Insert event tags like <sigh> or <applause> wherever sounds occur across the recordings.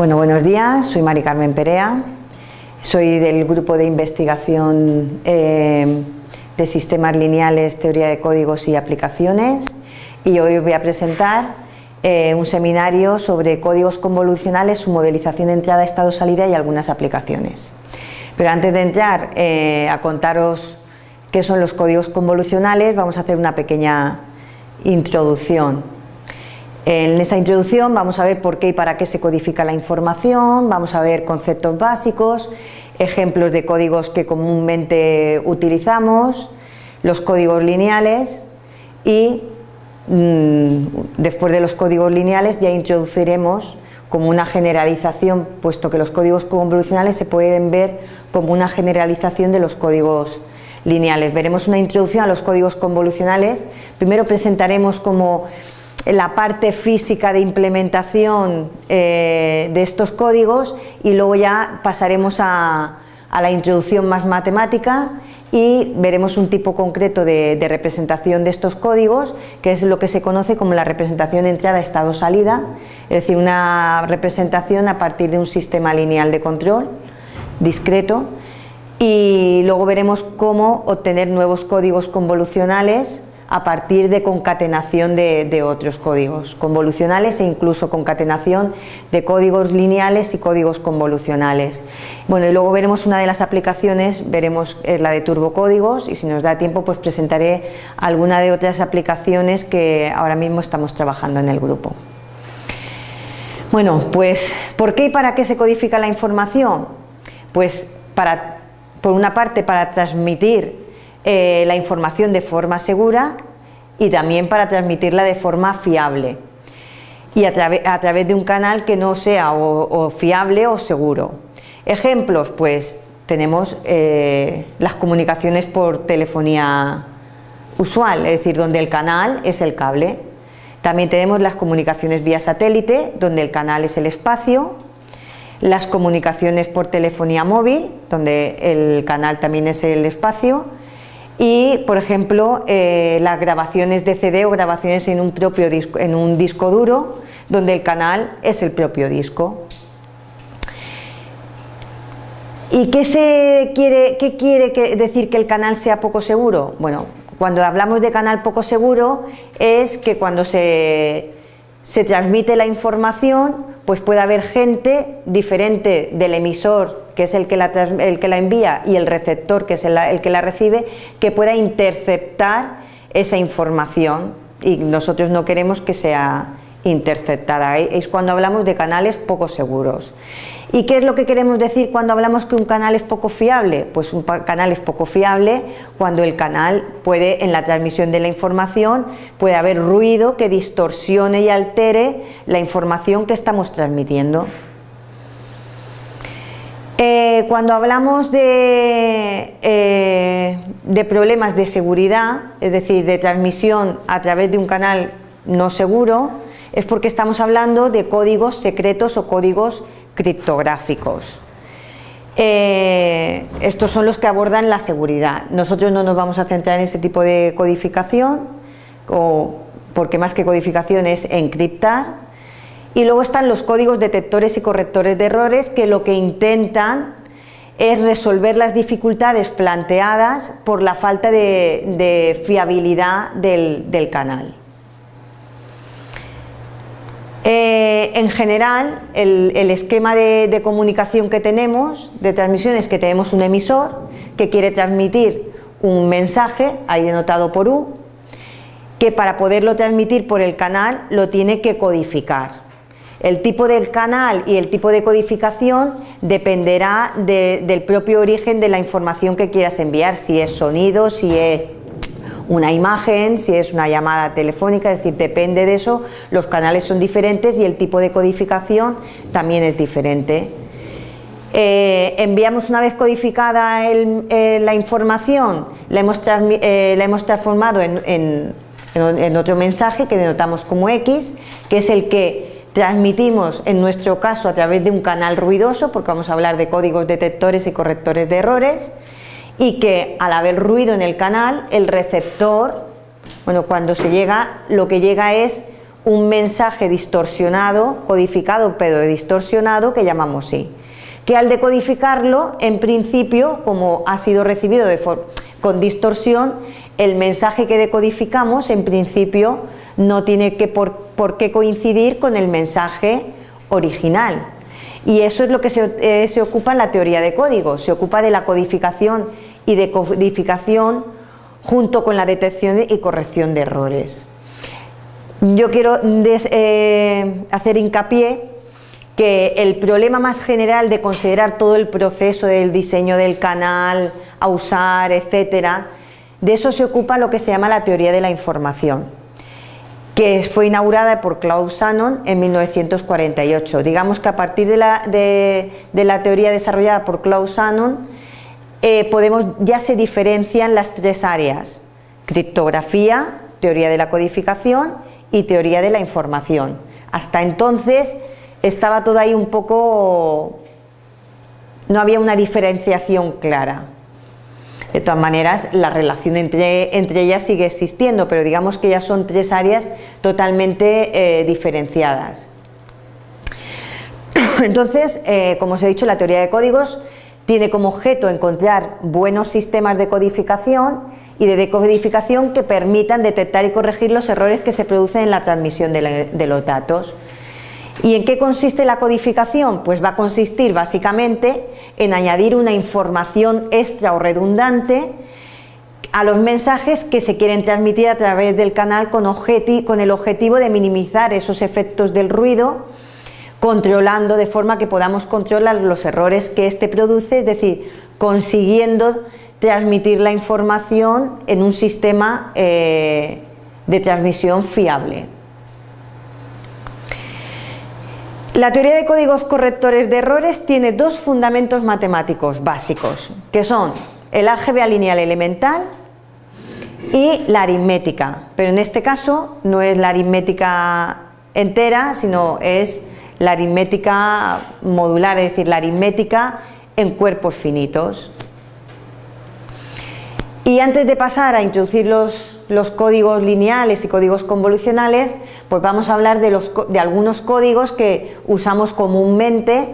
Bueno, buenos días, soy Mari Carmen Perea, soy del grupo de investigación eh, de sistemas lineales, teoría de códigos y aplicaciones y hoy voy a presentar eh, un seminario sobre códigos convolucionales, su modelización entrada, estado, salida y algunas aplicaciones. Pero antes de entrar eh, a contaros qué son los códigos convolucionales, vamos a hacer una pequeña introducción. En esta introducción vamos a ver por qué y para qué se codifica la información, vamos a ver conceptos básicos, ejemplos de códigos que comúnmente utilizamos, los códigos lineales y mm, después de los códigos lineales ya introduciremos como una generalización, puesto que los códigos convolucionales se pueden ver como una generalización de los códigos lineales. Veremos una introducción a los códigos convolucionales, primero presentaremos como la parte física de implementación eh, de estos códigos y luego ya pasaremos a, la introducción más matemática y veremos un tipo concreto de, representación de estos códigos, que es lo que se conoce como la representación entrada estado-salida, es decir, una representación a partir de un sistema lineal de control discreto. Y luego veremos cómo obtener nuevos códigos convolucionales a partir de concatenación de, otros códigos convolucionales e incluso concatenación de códigos lineales y códigos convolucionales. Bueno, y luego veremos una de las aplicaciones, veremos la de turbocódigos y si nos da tiempo pues presentaré alguna de otras aplicaciones que ahora mismo estamos trabajando en el grupo. Bueno, pues ¿por qué y para qué se codifica la información? Pues para, por una parte para transmitir eh, la información de forma segura y también para transmitirla de forma fiable y a, través de un canal que no sea o, fiable o seguro. Ejemplos, pues tenemos eh, las comunicaciones por telefonía usual, es decir, donde el canal es el cable. También tenemos las comunicaciones vía satélite, donde el canal es el espacio, las comunicaciones por telefonía móvil, donde el canal también es el espacio, y por ejemplo eh, las grabaciones de CD o grabaciones en un, propio disco, en un disco duro donde el canal es el propio disco. ¿Y qué, se quiere, qué quiere decir que el canal sea poco seguro? Bueno, cuando hablamos de canal poco seguro es que cuando se, se transmite la información pues puede haber gente diferente del emisor que es el que, la, el que la envía, y el receptor, que es el, que la recibe, que pueda interceptar esa información y nosotros no queremos que sea interceptada. Es cuando hablamos de canales poco seguros. ¿Y qué es lo que queremos decir cuando hablamos que un canal es poco fiable? Pues un canal es poco fiable cuando el canal puede, en la transmisión de la información, puede haber ruido que distorsione y altere la información que estamos transmitiendo. Eh, cuando hablamos de, eh, de, problemas de seguridad, es decir, de transmisión a través de un canal no seguro, es porque estamos hablando de códigos secretos o códigos criptográficos. Eh, estos son los que abordan la seguridad. Nosotros no nos vamos a centrar en ese tipo de codificación, porque más que codificación es encriptar, y luego están los códigos detectores y correctores de errores que lo que intentan es resolver las dificultades planteadas por la falta de, fiabilidad del, canal. Eh, en general, el, esquema de, comunicación que tenemos, de transmisión, es que tenemos un emisor que quiere transmitir un mensaje, ahí denotado por U, que para poderlo transmitir por el canal lo tiene que codificar. El tipo del canal y el tipo de codificación dependerá del propio origen de la información que quieras enviar, si es sonido, si es una imagen, si es una llamada telefónica, es decir, depende de eso, los canales son diferentes y el tipo de codificación también es diferente. Eh, enviamos una vez codificada eh, la información, la hemos, eh, transformado en otro mensaje que denotamos como X, que es el que Transmitimos, en nuestro caso, a través de un canal ruidoso, porque vamos a hablar de códigos detectores y correctores de errores, y que al haber ruido en el canal, el receptor, bueno, cuando se llega, lo que llega es un mensaje distorsionado, codificado pero distorsionado que llamamos I. Que al decodificarlo, en principio, como ha sido recibido con distorsión, el mensaje que decodificamos en principio no tiene que por, qué coincidir con el mensaje original. Y eso es lo que se, eh, se ocupa en la teoría de códigos, se ocupa de la codificación y decodificación junto con la detección y corrección de errores. Yo quiero eh, hacer hincapié que el problema más general de considerar todo el proceso del diseño del canal, a usar, etcétera, de eso se ocupa lo que se llama la teoría de la información, que fue inaugurada por Claude Shannon en 1948. Digamos que a partir de la, teoría desarrollada por Claude Shannon, eh, podemos, ya se diferencian las tres áreas, criptografía, teoría de la codificación y teoría de la información. Hasta entonces estaba todo ahí un poco... no había una diferenciación clara. De todas maneras, la relación entre, entre ellas sigue existiendo, pero digamos que ya son tres áreas totalmente eh, diferenciadas. <coughs> Entonces, eh, como os he dicho, la teoría de códigos tiene como objeto encontrar buenos sistemas de codificación y de decodificación que permitan detectar y corregir los errores que se producen en la transmisión de, los datos. ¿Y en qué consiste la codificación? Pues va a consistir básicamente en añadir una información extra o redundante a los mensajes que se quieren transmitir a través del canal con, el objetivo de minimizar esos efectos del ruido, controlando de forma que podamos controlar los errores que éste produce, es decir, consiguiendo transmitir la información en un sistema eh, de transmisión fiable. La teoría de códigos correctores de errores tiene dos fundamentos matemáticos básicos, que son el álgebra lineal elemental y la aritmética, pero en este caso no es la aritmética entera, sino es la aritmética modular, es decir, la aritmética en cuerpos finitos. Y antes de pasar a introducir los, códigos lineales y códigos convolucionales, pues vamos a hablar de, de algunos códigos que usamos comúnmente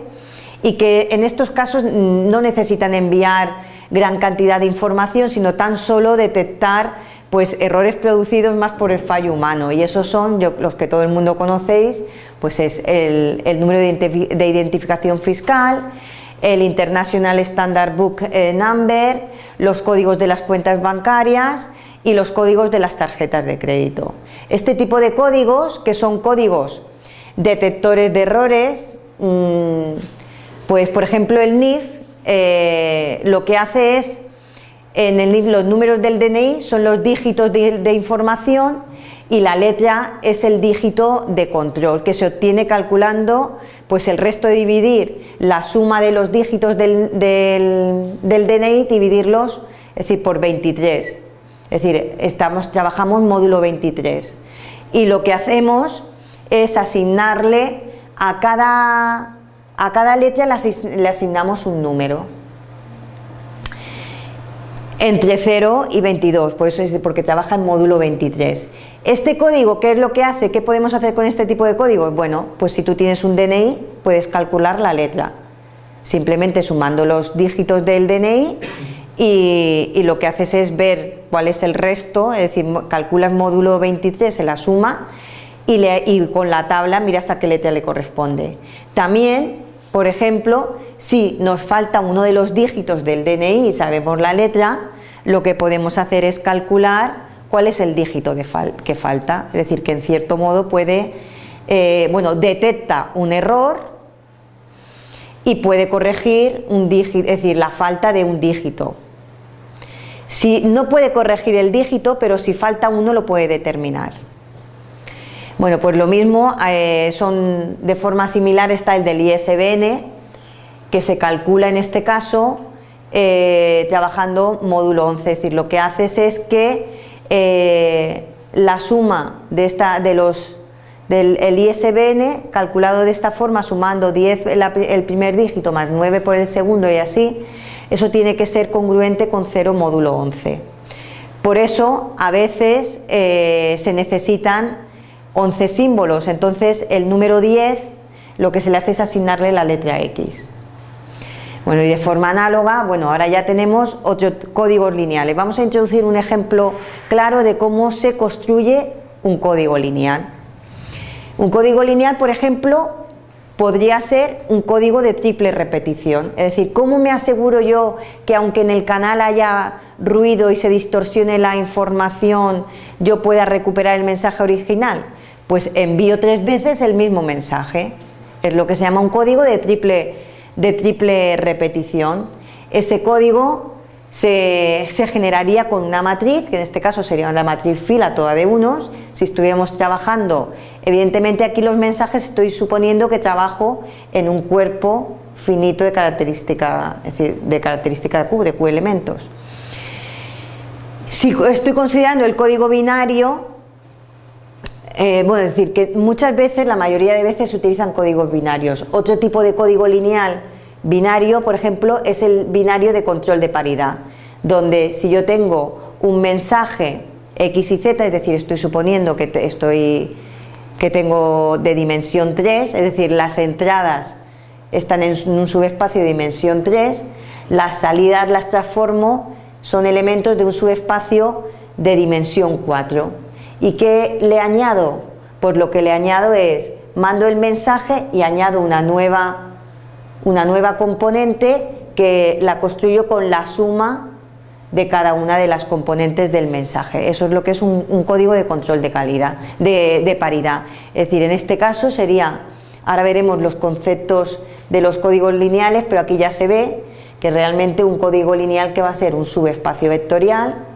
y que en estos casos no necesitan enviar gran cantidad de información, sino tan solo detectar pues errores producidos más por el fallo humano. Y esos son los que todo el mundo conocéis, pues es el, número de identificación fiscal, el International Standard Book eh, Number, los códigos de las cuentas bancarias y los códigos de las tarjetas de crédito. Este tipo de códigos, que son códigos detectores de errores, mm, pues por ejemplo el NIF eh, lo que hace es, en el NIF los números del DNI son los dígitos de información y la letra es el dígito de control que se obtiene calculando pues el resto de dividir la suma de los dígitos del, DNI, dividirlos, es decir, por 23. Es decir, trabajamos módulo 23 y lo que hacemos es asignarle a cada, a cada letra le asignamos un número entre 0 y 22, por eso es porque trabaja en módulo 23. Este código, ¿qué es lo que hace? ¿Qué podemos hacer con este tipo de códigos? Bueno, pues si tú tienes un DNI, puedes calcular la letra, simplemente sumando los dígitos del DNI y, lo que haces es ver cuál es el resto, es decir, calculas módulo 23 en la suma y, y con la tabla miras a qué letra le corresponde. También por ejemplo, si nos falta uno de los dígitos del DNI y sabemos la letra, lo que podemos hacer es calcular cuál es el dígito que falta, es decir, que en cierto modo puede, eh, bueno, detecta un error y puede corregir un dígito, es decir, la falta de un dígito. Si no puede corregir el dígito, pero si falta uno lo puede determinar. Bueno, pues lo mismo, eh, son de forma similar está el del ISBN, que se calcula en este caso eh, trabajando módulo 11, es decir, lo que haces es que eh, la suma de, esta, de los, del ISBN, calculado de esta forma, sumando 10 el, primer dígito más 9 por el segundo y así, eso tiene que ser congruente con 0 módulo 11. Por eso, a veces se necesitan 11 símbolos, entonces el número 10 lo que se le hace es asignarle la letra X. Bueno, y de forma análoga, bueno, ahora ya tenemos otros códigos lineales. Vamos a introducir un ejemplo claro de cómo se construye un código lineal. Un código lineal, por ejemplo, podría ser un código de triple repetición. Es decir, ¿cómo me aseguro yo que aunque en el canal haya ruido y se distorsione la información, yo pueda recuperar el mensaje original? Pues envío tres veces el mismo mensaje. Es lo que se llama un código de triple, de triple repetición. Ese código se, generaría con una matriz, que en este caso sería una matriz fila toda de unos. Si estuviéramos trabajando, evidentemente aquí los mensajes estoy suponiendo que trabajo en un cuerpo finito de característica, es decir, de característica Q, de Q elementos. Si estoy considerando el código binario, eh, bueno, es decir, que muchas veces, la mayoría de veces se utilizan códigos binarios. Otro tipo de código lineal binario, por ejemplo, es el binario de control de paridad, donde si yo tengo un mensaje X y Z, es decir, estoy suponiendo que, estoy, que tengo de dimensión 3, es decir, las entradas están en un subespacio de dimensión 3, las salidas las transformo, son elementos de un subespacio de dimensión 4 ¿Y qué le añado? Pues lo que le añado es, mando el mensaje y añado una nueva, una nueva componente que la construyo con la suma de cada una de las componentes del mensaje. Eso es lo que es un, código de control de calidad, de, de, paridad. Es decir, en este caso sería, ahora veremos los conceptos de los códigos lineales, pero aquí ya se ve que realmente un código lineal que va a ser un subespacio vectorial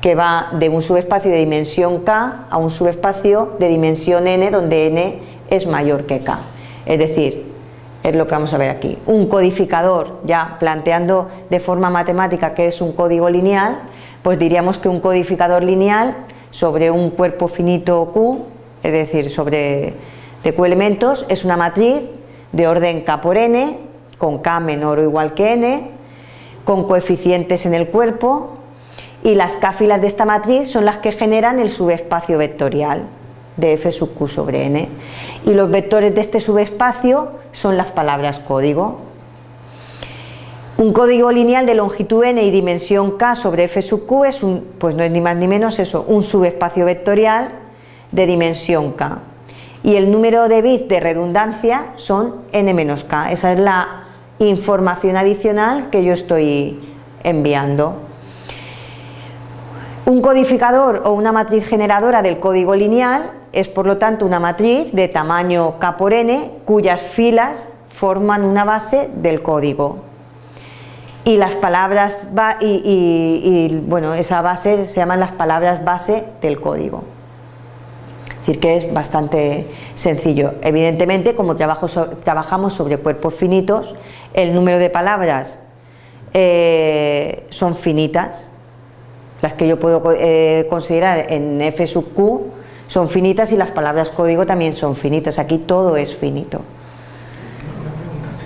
que va de un subespacio de dimensión k a un subespacio de dimensión n donde n es mayor que k. Es decir, es lo que vamos a ver aquí. Un codificador, ya planteando de forma matemática que es un código lineal, pues diríamos que un codificador lineal sobre un cuerpo finito Q, es decir, sobre de Q elementos, es una matriz de orden K por N, con K menor o igual que N, con coeficientes en el cuerpo, y las cáfilas de esta matriz son las que generan el subespacio vectorial de f sub q sobre n. Y los vectores de este subespacio son las palabras código. Un código lineal de longitud n y dimensión k sobre f sub q es un, pues no es ni más ni menos eso, un subespacio vectorial de dimensión k. Y el número de bits de redundancia son n menos k, esa es la información adicional que yo estoy enviando. Un codificador o una matriz generadora del código lineal es por lo tanto una matriz de tamaño k por n cuyas filas forman una base del código. Y las palabras y, bueno esa base se llaman las palabras base del código. Es decir que es bastante sencillo. Evidentemente como trabajamos sobre cuerpos finitos el número de palabras eh, son finitas las que yo puedo eh, considerar en f sub q son finitas y las palabras código también son finitas, aquí todo es finito.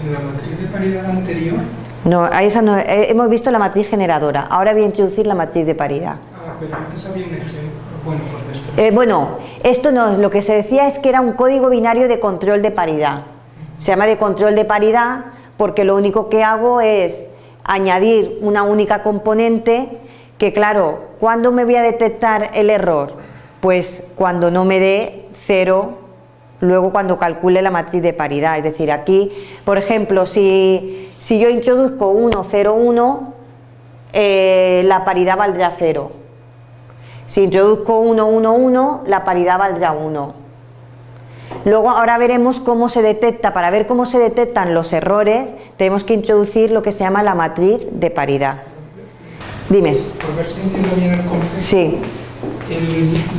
¿En la matriz de paridad anterior? No, a esa no, eh, hemos visto la matriz generadora, ahora voy a introducir la matriz de paridad. Ah, pero antes había un ejemplo. Bueno, pues eh, bueno, esto no, lo que se decía es que era un código binario de control de paridad. Se llama de control de paridad porque lo único que hago es añadir una única componente que claro, ¿cuándo me voy a detectar el error? Pues cuando no me dé cero, luego cuando calcule la matriz de paridad, es decir, aquí, por ejemplo, si, yo introduzco 1, 0, 1, la paridad valdrá 0. Si introduzco 1, 1, 1, la paridad valdrá 1. Luego ahora veremos cómo se detecta, para ver cómo se detectan los errores, tenemos que introducir lo que se llama la matriz de paridad. Dime. Por ver si entiendo bien el concepto. Sí.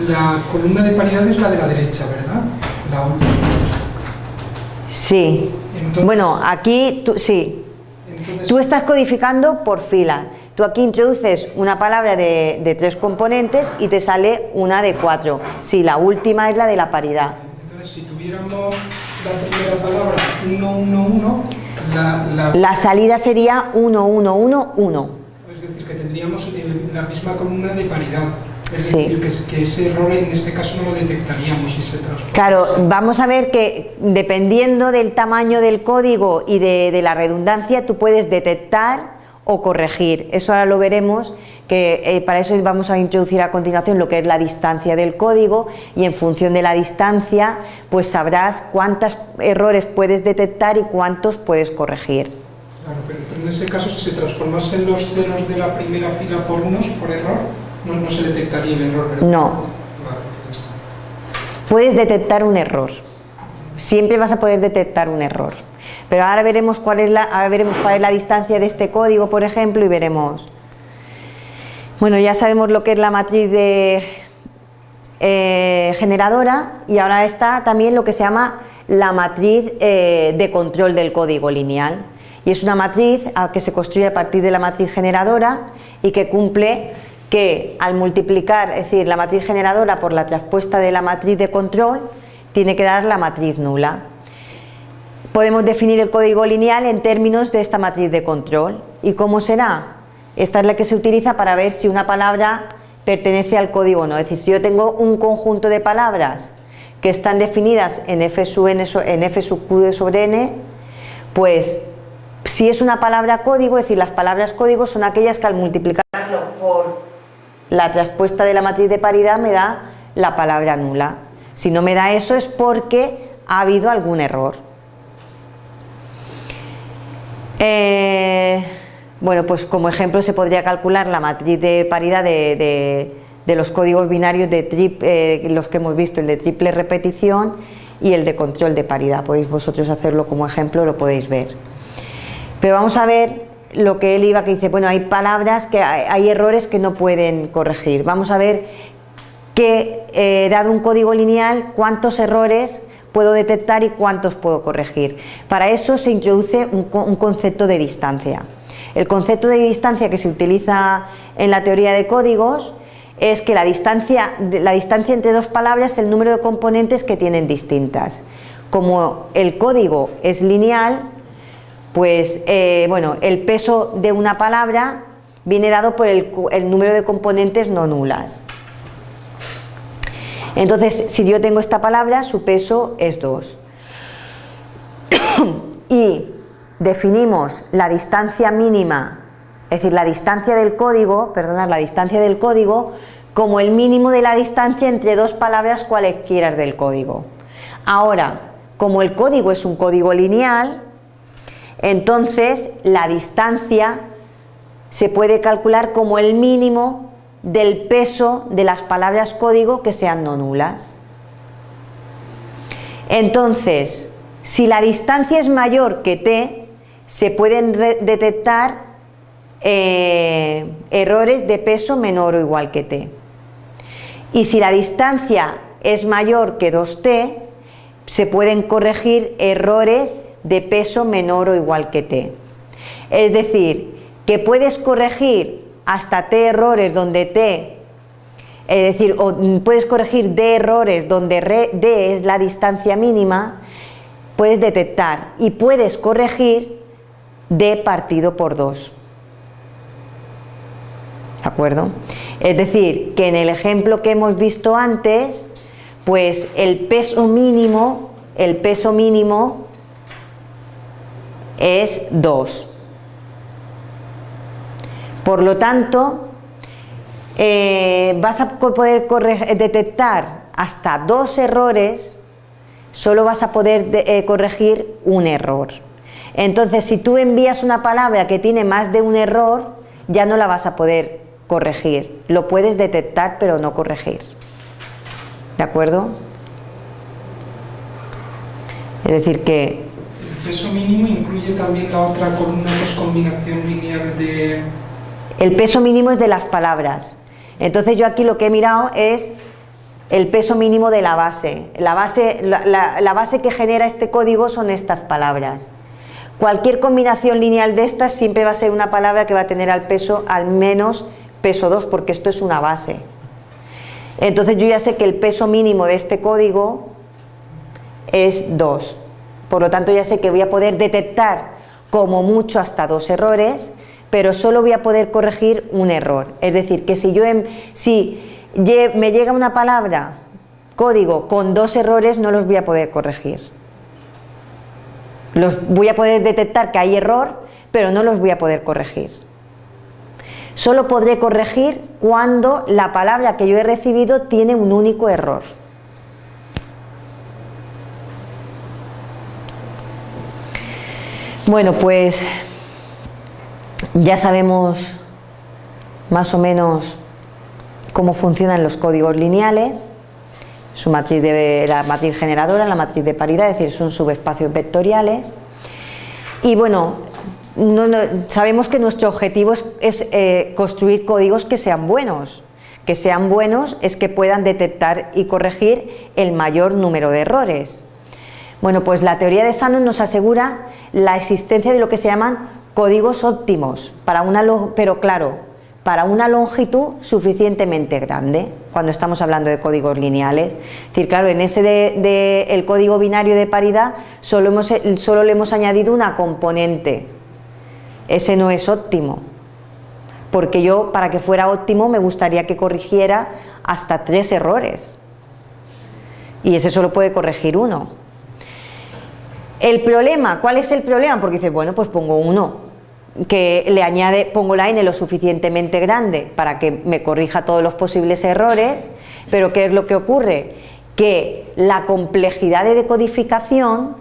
La columna de paridad es la de la derecha, ¿verdad? La última. Sí. bueno, aquí tú, sí. tú estás codificando por fila. Tú aquí introduces una palabra de, de, tres componentes y te sale una de cuatro. Sí, la última es la de la paridad. Entonces, si tuviéramos la primera palabra 1, 1, 1, la, la... la salida sería 1, 1, 1, 1 es decir, que tendríamos la misma columna de paridad. Es Sí. decir, que, que ese error en este caso no lo detectaríamos si se transforma. Claro, vamos a ver que dependiendo del tamaño del código y de, de la redundancia, tú puedes detectar o corregir. Eso ahora lo veremos, que eh, para eso vamos a introducir a continuación lo que es la distancia del código y en función de la distancia, pues sabrás cuántos errores puedes detectar y cuántos puedes corregir. Claro, pero, pero en ese caso, si se transformasen los ceros de la primera fila por unos, por error, no, no se detectaría el error. No. Vale. Puedes detectar un error. Siempre vas a poder detectar un error. Pero ahora veremos cuál es la, ahora veremos cuál es la distancia de este código, por ejemplo, y veremos. Bueno, ya sabemos lo que es la matriz de, eh, generadora y ahora está también lo que se llama la matriz eh, de control del código lineal. Y es una matriz ah, que se construye a partir de la matriz generadora y que cumple que al multiplicar, es decir, la matriz generadora por la traspuesta de la matriz de control, tiene que dar la matriz nula. Podemos definir el código lineal en términos de esta matriz de control. ¿Y cómo será? Esta es la que se utiliza para ver si una palabra pertenece al código o no. Es decir, si yo tengo un conjunto de palabras que están definidas en f sub, n, en f sub q sobre n, pues si es una palabra código, es decir, las palabras código son aquellas que al multiplicarlo por la traspuesta de la matriz de paridad me da la palabra nula. Si no me da eso es porque ha habido algún error. Eh, bueno, pues como ejemplo se podría calcular la matriz de paridad de los códigos binarios de trip- eh, los que hemos visto, el de triple repetición y el de control de paridad. Podéis vosotros hacerlo como ejemplo, lo podéis ver. Pero vamos a ver lo que él iba que dice, bueno, hay palabras que hay, hay errores que no pueden corregir. Vamos a ver que, eh, dado un código lineal, cuántos errores puedo detectar y cuántos puedo corregir. Para eso se introduce un, un concepto de distancia. El concepto de distancia que se utiliza en la teoría de códigos es que la distancia, la distancia entre dos palabras es el número de componentes que tienen distintas. Como el código es lineal, pues eh, bueno, el peso de una palabra viene dado por el, el número de componentes no nulas. Entonces, si yo tengo esta palabra, su peso es 2. <coughs> y definimos la distancia mínima, es decir, la distancia del código, perdonad, la distancia del código, como el mínimo de la distancia entre dos palabras cualesquiera del código. Ahora, como el código es un código lineal, entonces la distancia se puede calcular como el mínimo del peso de las palabras código que sean no nulas. Entonces, si la distancia es mayor que t, se pueden detectar eh, errores de peso menor o igual que t. Y si la distancia es mayor que 2t, se pueden corregir errores de peso menor o igual que t. Es decir, que puedes corregir hasta t errores donde t, es decir, o puedes corregir d errores donde d es la distancia mínima, puedes detectar y puedes corregir d partido por 2. ¿De acuerdo? Es decir, que en el ejemplo que hemos visto antes, pues el peso mínimo, el peso mínimo es 2. Por lo tanto, eh, vas a poder detectar hasta dos errores, solo vas a poder de- eh, corregir un error. Entonces, si tú envías una palabra que tiene más de un error, ya no la vas a poder corregir. Lo puedes detectar, pero no corregir. ¿De acuerdo? Es decir, que peso mínimo incluye también la otra columna que es combinación lineal de... El peso mínimo es de las palabras. Entonces yo aquí lo que he mirado es el peso mínimo de la base. La base, la, base que genera este código son estas palabras. Cualquier combinación lineal de estas siempre va a ser una palabra que va a tener al peso al menos peso 2 porque esto es una base. Entonces yo ya sé que el peso mínimo de este código es 2. Por lo tanto ya sé que voy a poder detectar como mucho hasta dos errores, pero solo voy a poder corregir un error. Es decir, que si yo en- si me llega una palabra, código, con dos errores, no los voy a poder corregir. Los voy a poder detectar que hay error, pero no los voy a poder corregir. Solo podré corregir cuando la palabra que yo he recibido tiene un único error. Bueno, pues ya sabemos más o menos cómo funcionan los códigos lineales, su matriz de, la matriz generadora, la matriz de paridad, es decir, son subespacios vectoriales. Y bueno, sabemos que nuestro objetivo es, eh, construir códigos que sean buenos. Que sean buenos es que puedan detectar y corregir el mayor número de errores. Bueno, pues la teoría de Shannon nos asegura la existencia de lo que se llaman códigos óptimos, para una, pero claro, para una longitud suficientemente grande, cuando estamos hablando de códigos lineales. Es decir, claro, en ese de, el código binario de paridad solo, hemos, solo le hemos añadido una componente. Ese no es óptimo, porque yo, para que fuera óptimo, me gustaría que corrigiera hasta tres errores. Y ese solo puede corregir uno. El problema, ¿cuál es el problema? Porque dice, bueno, pues pongo uno, que le añade, pongo la n lo suficientemente grande para que me corrija todos los posibles errores, pero ¿qué es lo que ocurre? Que la complejidad de decodificación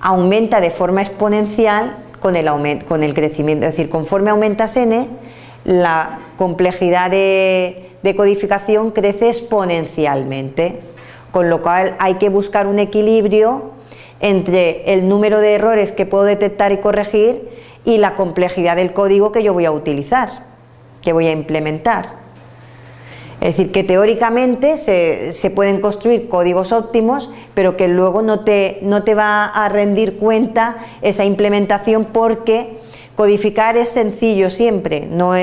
aumenta de forma exponencial con el, con el crecimiento, es decir, conforme aumentas n, la complejidad de decodificación crece exponencialmente, con lo cual hay que buscar un equilibrio entre el número de errores que puedo detectar y corregir y la complejidad del código que yo voy a utilizar, que voy a implementar. Es decir, que teóricamente se, pueden construir códigos óptimos, pero que luego no te, no te va a rendir cuenta esa implementación porque codificar es sencillo siempre, no,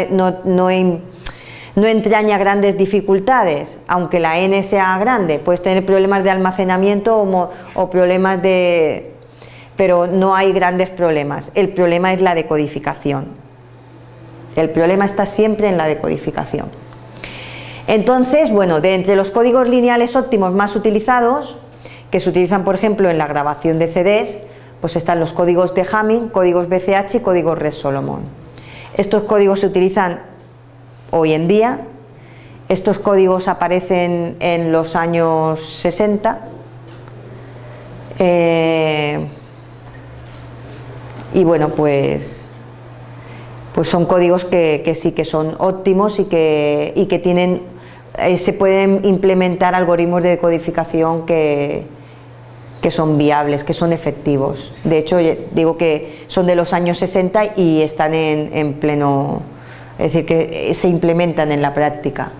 no entraña grandes dificultades, aunque la n sea grande, puedes tener problemas de almacenamiento o, problemas de, pero no hay grandes problemas. El problema es la decodificación. El problema está siempre en la decodificación. Entonces, bueno, de entre los códigos lineales óptimos más utilizados, que se utilizan por ejemplo en la grabación de CDs, pues están los códigos de Hamming, códigos BCH y códigos Red Solomon. Estos códigos se utilizan hoy en día, estos códigos aparecen en los años 60, y bueno pues pues son códigos que, sí que son óptimos y que, y que tienen eh, se pueden implementar algoritmos de decodificación que, que son viables, que son efectivos. De hecho, digo que son de los años 60 y están en, en pleno, es decir, que se implementan en la práctica.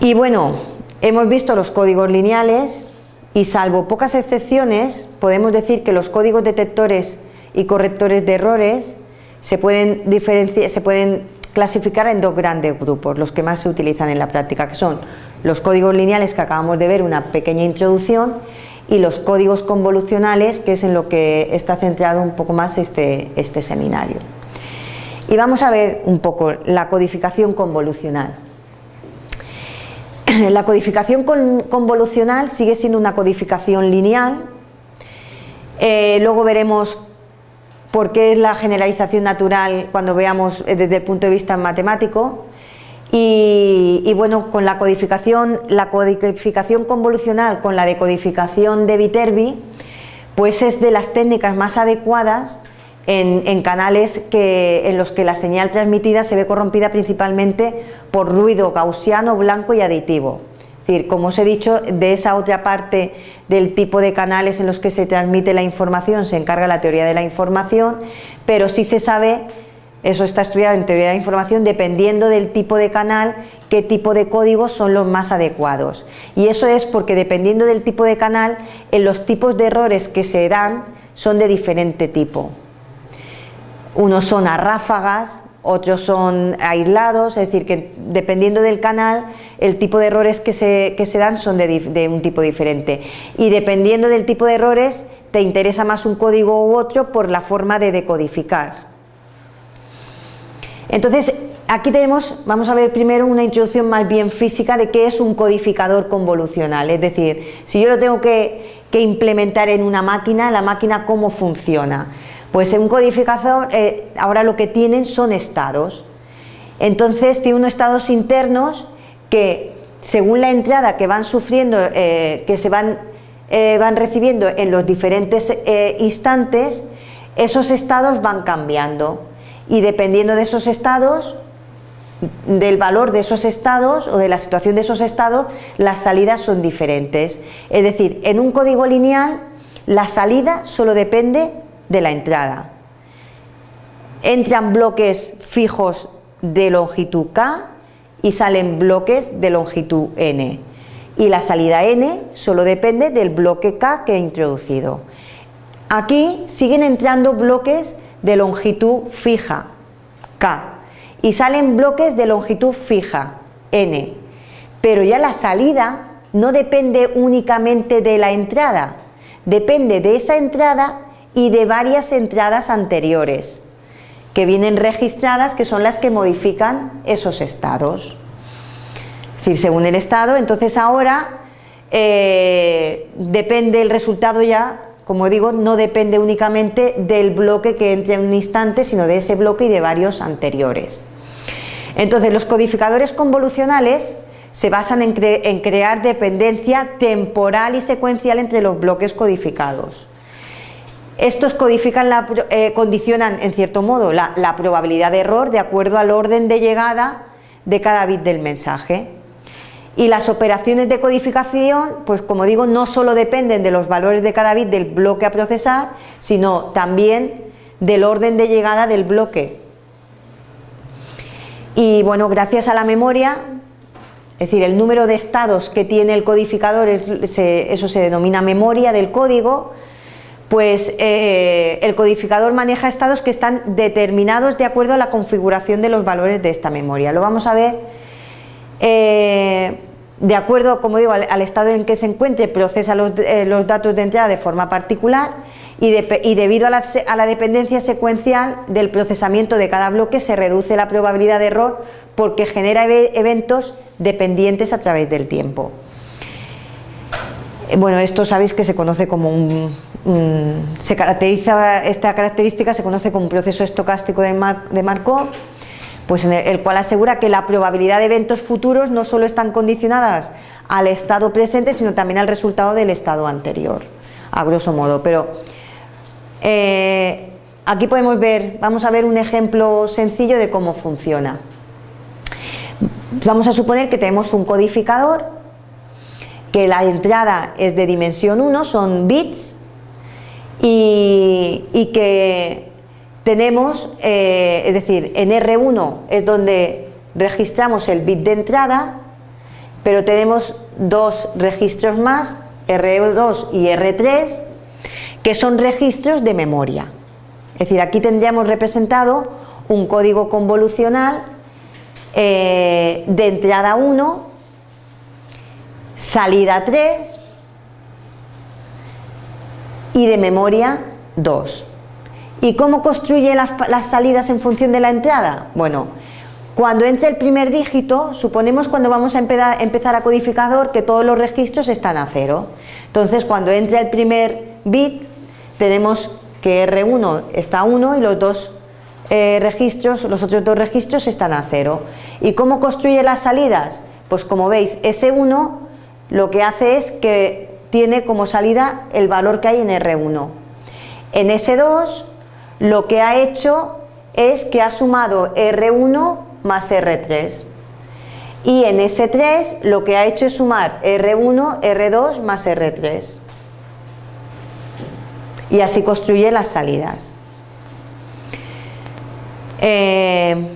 Y bueno, hemos visto los códigos lineales, y salvo pocas excepciones, podemos decir que los códigos detectores y correctores de errores se pueden, se pueden clasificar en dos grandes grupos, los que más se utilizan en la práctica, que son los códigos lineales que acabamos de ver una pequeña introducción y los códigos convolucionales, que es en lo que está centrado un poco más este, este seminario. Y vamos a ver un poco la codificación convolucional. <clears throat> la codificación convolucional sigue siendo una codificación lineal, eh, luego veremos por qué es la generalización natural cuando veamos eh, desde el punto de vista matemático y, bueno, con la codificación, la codificación convolucional con la decodificación de Viterbi pues es de las técnicas más adecuadas en, canales que, en los que la señal transmitida se ve corrompida principalmente por ruido gaussiano, blanco y aditivo. Es decir, como os he dicho, de esa otra parte del tipo de canales en los que se transmite la información se encarga la teoría de la información, pero sí se sabe, eso está estudiado en teoría de la información, dependiendo del tipo de canal, qué tipo de códigos son los más adecuados. Y eso es porque dependiendo del tipo de canal, en los tipos de errores que se dan son de diferente tipo. Unos son a ráfagas, otros son aislados, es decir, que dependiendo del canal, el tipo de errores que se, se dan son de, un tipo diferente. Y dependiendo del tipo de errores, te interesa más un código u otro por la forma de decodificar. Entonces, aquí tenemos, vamos a ver primero una introducción más bien física de qué es un codificador convolucional, es decir, si yo lo tengo que, implementar en una máquina, la máquina cómo funciona. Pues en un codificador eh, ahora lo que tienen son estados, entonces tiene unos estados internos que según la entrada que van sufriendo, eh, que se van, eh, van recibiendo en los diferentes instantes, esos estados van cambiando y dependiendo de esos estados del valor de esos estados o de la situación de esos estados, las salidas son diferentes. Es decir, en un código lineal la salida solo depende de la entrada. Entran bloques fijos de longitud k y salen bloques de longitud n. Y la salida n solo depende del bloque k que he introducido. Aquí siguen entrando bloques de longitud fija, k, y salen bloques de longitud fija, n. Pero ya la salida no depende únicamente de la entrada, depende de esa entrada y de varias entradas anteriores que vienen registradas que son las que modifican esos estados. Es decir, según el estado, entonces ahora eh, depende el resultado ya como digo, no depende únicamente del bloque que entre en un instante, sino de ese bloque y de varios anteriores. Entonces, los codificadores convolucionales se basan en, crear dependencia temporal y secuencial entre los bloques codificados. Estos codifican eh, condicionan, en cierto modo, la probabilidad de error de acuerdo al orden de llegada de cada bit del mensaje. Y las operaciones de codificación, pues como digo, no solo dependen de los valores de cada bit del bloque a procesar, sino también del orden de llegada del bloque. Y bueno, gracias a la memoria, es decir, el número de estados que tiene el codificador, eso se denomina memoria del código, pues eh, el codificador maneja estados que están determinados de acuerdo a la configuración de los valores de esta memoria. Lo vamos a ver eh, de acuerdo, como digo, al, estado en que se encuentre, procesa eh, los, datos de entrada de forma particular y, debido a la, dependencia secuencial del procesamiento de cada bloque se reduce la probabilidad de error porque genera eventos dependientes a través del tiempo. Eh, bueno, esto sabéis que se conoce como un, se caracteriza, esta característica se conoce como un proceso estocástico de, de Markov pues en el, cual asegura que la probabilidad de eventos futuros no solo están condicionadas al estado presente, sino también al resultado del estado anterior, a grosso modo. Pero eh, aquí podemos ver, vamos a ver un ejemplo sencillo de cómo funciona. Vamos a suponer que tenemos un codificador, que la entrada es de dimensión 1, son bits, y que tenemos, eh, es decir, en R1 es donde registramos el bit de entrada, pero tenemos dos registros más, R2 y R3, que son registros de memoria. Es decir, aquí tendríamos representado un código convolucional eh, de entrada 1, salida 3 y de memoria 2. ¿Y cómo construye las, salidas en función de la entrada? Bueno, cuando entre el primer dígito, suponemos cuando vamos a empezar a codificador que todos los registros están a cero. Entonces, cuando entre el primer bit, tenemos que R1 está a 1 y los dos eh, registros, los otros dos registros están a cero. ¿Y cómo construye las salidas? Pues como veis, S1 lo que hace es que tiene como salida el valor que hay en R1. En S2 lo que ha hecho es que ha sumado R1 más R3 y en S3 lo que ha hecho es sumar R1, R2 más R3 y así construye las salidas. Eh,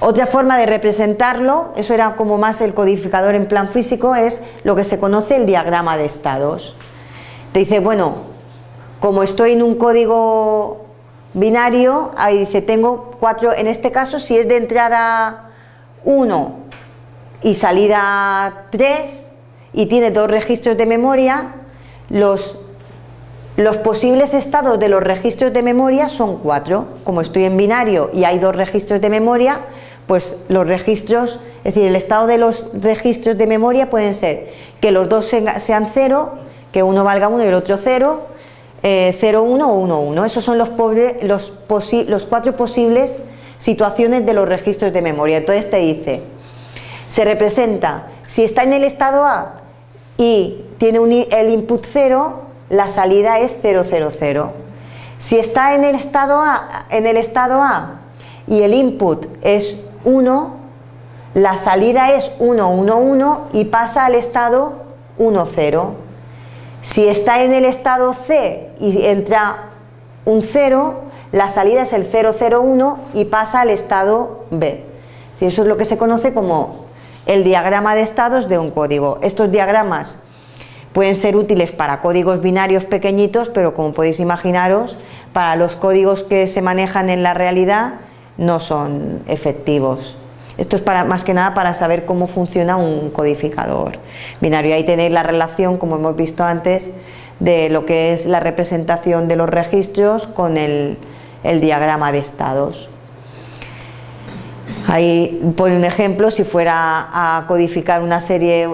otra forma de representarlo, eso era como más el codificador en plan físico, es lo que se conoce el diagrama de estados. Te dice, bueno, como estoy en un código binario, ahí dice, tengo cuatro, en este caso si es de entrada 1 y salida 3 y tiene dos registros de memoria, los Los posibles estados de los registros de memoria son cuatro. Como estoy en binario y hay dos registros de memoria, pues los registros, es decir, el estado de los registros de memoria pueden ser que los dos sean cero, que uno valga uno y el otro cero, 0, 1 o 1, 1. Esos son los cuatro posibles situaciones de los registros de memoria. Entonces te dice, se representa, si está en el estado A y tiene el input 0, la salida es 0, 0, 0. Si está en el estado A, en el estado A y el input es 1, la salida es 1, 1, 1 y pasa al estado 1, 0. Si está en el estado C y entra un 0, la salida es el 0, 0, 1 y pasa al estado B. Eso es lo que se conoce como el diagrama de estados de un código. Estos diagramas pueden ser útiles para códigos binarios pequeñitos, pero como podéis imaginaros, para los códigos que se manejan en la realidad no son efectivos. Esto es más que nada para saber cómo funciona un codificador binario. Ahí tenéis la relación, como hemos visto antes, de lo que es la representación de los registros con el, diagrama de estados. Ahí pone un ejemplo, si fuera a codificar una serie,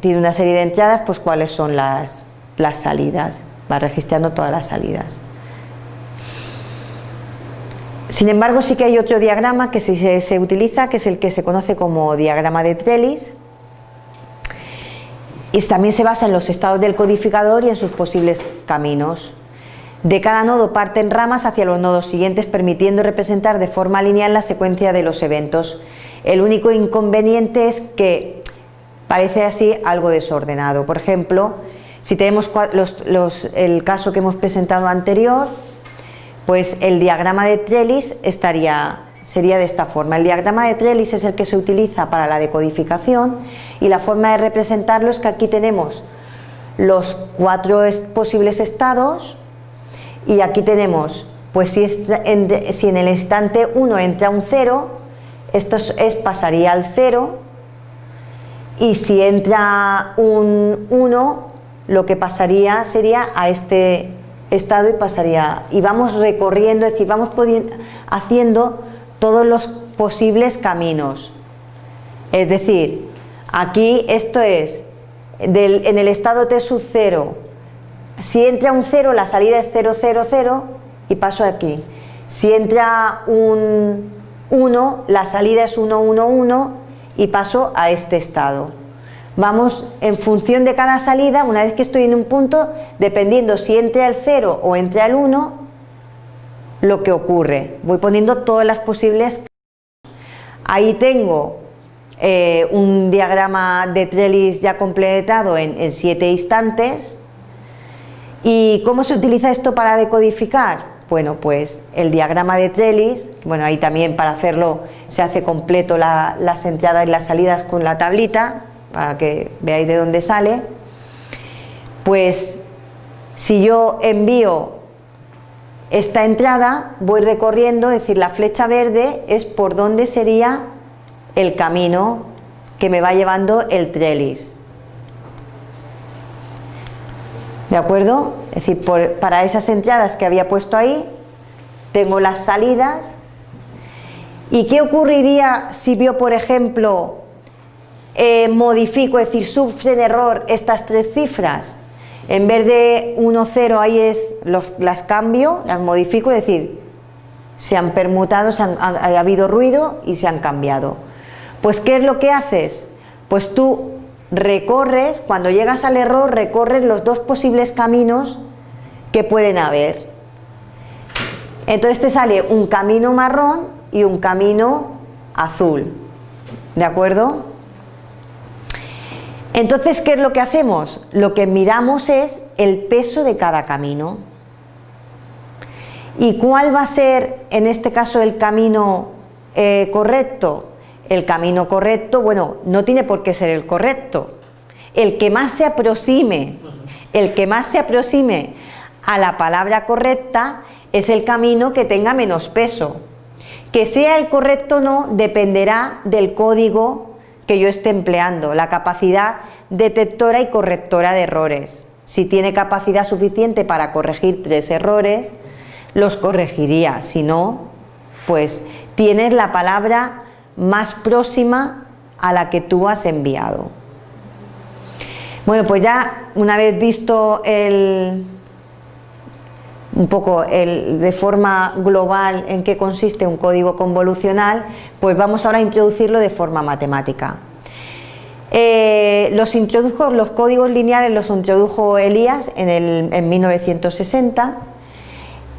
tiene una serie de entradas, pues cuáles son las salidas, va registrando todas las salidas. Sin embargo, sí que hay otro diagrama que se, se utiliza, que es el que se conoce como diagrama de Trellis, y también se basa en los estados del codificador y en sus posibles caminos. De cada nodo parten ramas hacia los nodos siguientes permitiendo representar de forma lineal la secuencia de los eventos. El único inconveniente es que parece así algo desordenado. Por ejemplo, si tenemos el caso que hemos presentado anterior, pues el diagrama de Trellis estaría, sería de esta forma. El diagrama de Trellis es el que se utiliza para la decodificación y la forma de representarlo es que aquí tenemos los cuatro posibles estados y aquí tenemos, pues si, en, el instante 1 entra un 0, esto es, pasaría al 0 y si entra un 1, lo que pasaría sería a este estado y pasaría, y vamos recorriendo, es decir, vamos haciendo todos los posibles caminos. Es decir, aquí esto es, en el estado T sub 0 si entra un 0, la salida es 0, 0, 0 y paso aquí. Si entra un 1, la salida es 1, 1, 1 y paso a este estado. Vamos en función de cada salida, una vez que estoy en un punto, dependiendo si entra el 0 o entra el 1, lo que ocurre. Voy poniendo todas las posibles. Ahí tengo eh, un diagrama de Trellis ya completado en 7 instantes ¿Y cómo se utiliza esto para decodificar? Bueno, pues el diagrama de Trellis, bueno, ahí también para hacerlo se hace completo las entradas y las salidas con la tablita, para que veáis de dónde sale. Pues si yo envío esta entrada, voy recorriendo, es decir, la flecha verde es por dónde sería el camino que me va llevando el Trellis. ¿De acuerdo? Es decir, para esas entradas que había puesto ahí, tengo las salidas. ¿Y qué ocurriría si yo, por ejemplo, eh, modifico, es decir, sufren error estas tres cifras? En vez de 1, 0, ahí es, las cambio, las modifico, es decir, se han permutado, ha habido ruido y se han cambiado. Pues, ¿qué es lo que haces? Pues tú recorres, cuando llegas al error, recorres los dos posibles caminos que pueden haber. Entonces te sale un camino marrón y un camino azul. ¿De acuerdo? Entonces, ¿qué es lo que hacemos? Lo que miramos es el peso de cada camino. ¿Y cuál va a ser, en este caso, el camino eh, correcto? el camino correcto, bueno, no tiene por qué ser el correcto. El que más se aproxime, el que más se aproxime a la palabra correcta es el camino que tenga menos peso. Que sea el correcto o no dependerá del código que yo esté empleando, la capacidad detectora y correctora de errores. Si tiene capacidad suficiente para corregir tres errores, los corregiría. Si no, pues tienes la palabra más próxima a la que tú has enviado. Bueno, pues ya una vez visto el, un poco el, de forma global en qué consiste un código convolucional, pues vamos ahora a introducirlo de forma matemática. Eh, los introdujo, los códigos lineales los introdujo Elías en, el, en 1960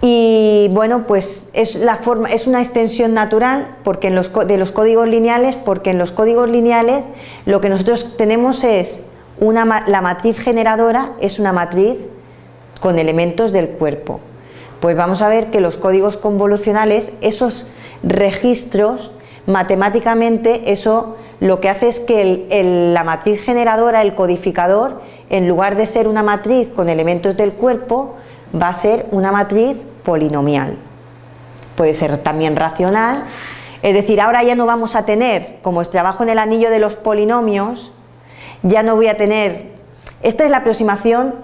y bueno, pues es, la forma, es una extensión natural porque en los, de los códigos lineales, porque en los códigos lineales lo que nosotros tenemos es una, la matriz generadora es una matriz con elementos del cuerpo. Pues vamos a ver que los códigos convolucionales, esos registros, matemáticamente eso lo que hace es que la matriz generadora, el codificador, en lugar de ser una matriz con elementos del cuerpo, va a ser una matriz polinomial. Puede ser también racional, es decir, ahora ya no vamos a tener, como trabajo en el anillo de los polinomios, ya no voy a tener, esta es la aproximación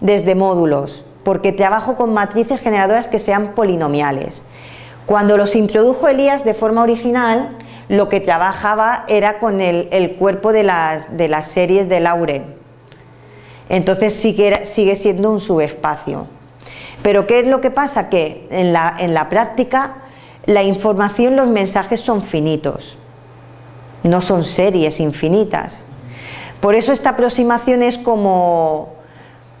desde módulos, porque trabajo con matrices generadoras que sean polinomiales. Cuando los introdujo Elías de forma original, lo que trabajaba era con el, cuerpo de las, de las, series de Lauren. Entonces sigue, sigue siendo un subespacio. Pero ¿qué es lo que pasa? Que en la, en la práctica la información, los mensajes son finitos, no son series infinitas. Por eso esta aproximación es como,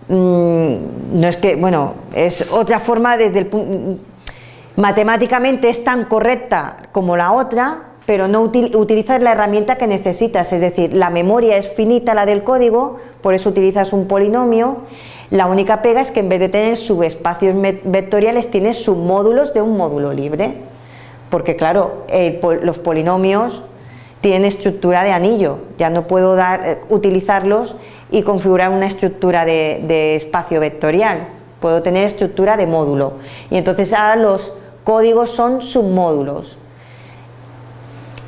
no es que, bueno, es otra forma desde el matemáticamente es tan correcta como la otra, pero no utilizas la herramienta que necesitas, es decir, la memoria es finita la del código, por eso utilizas un polinomio, la única pega es que en vez de tener subespacios vectoriales tienes submódulos de un módulo libre, porque claro, los polinomios tienen estructura de anillo, ya no puedo dar, eh, utilizarlos y configurar una estructura de, espacio vectorial, puedo tener estructura de módulo. Y entonces ahora los códigos son submódulos.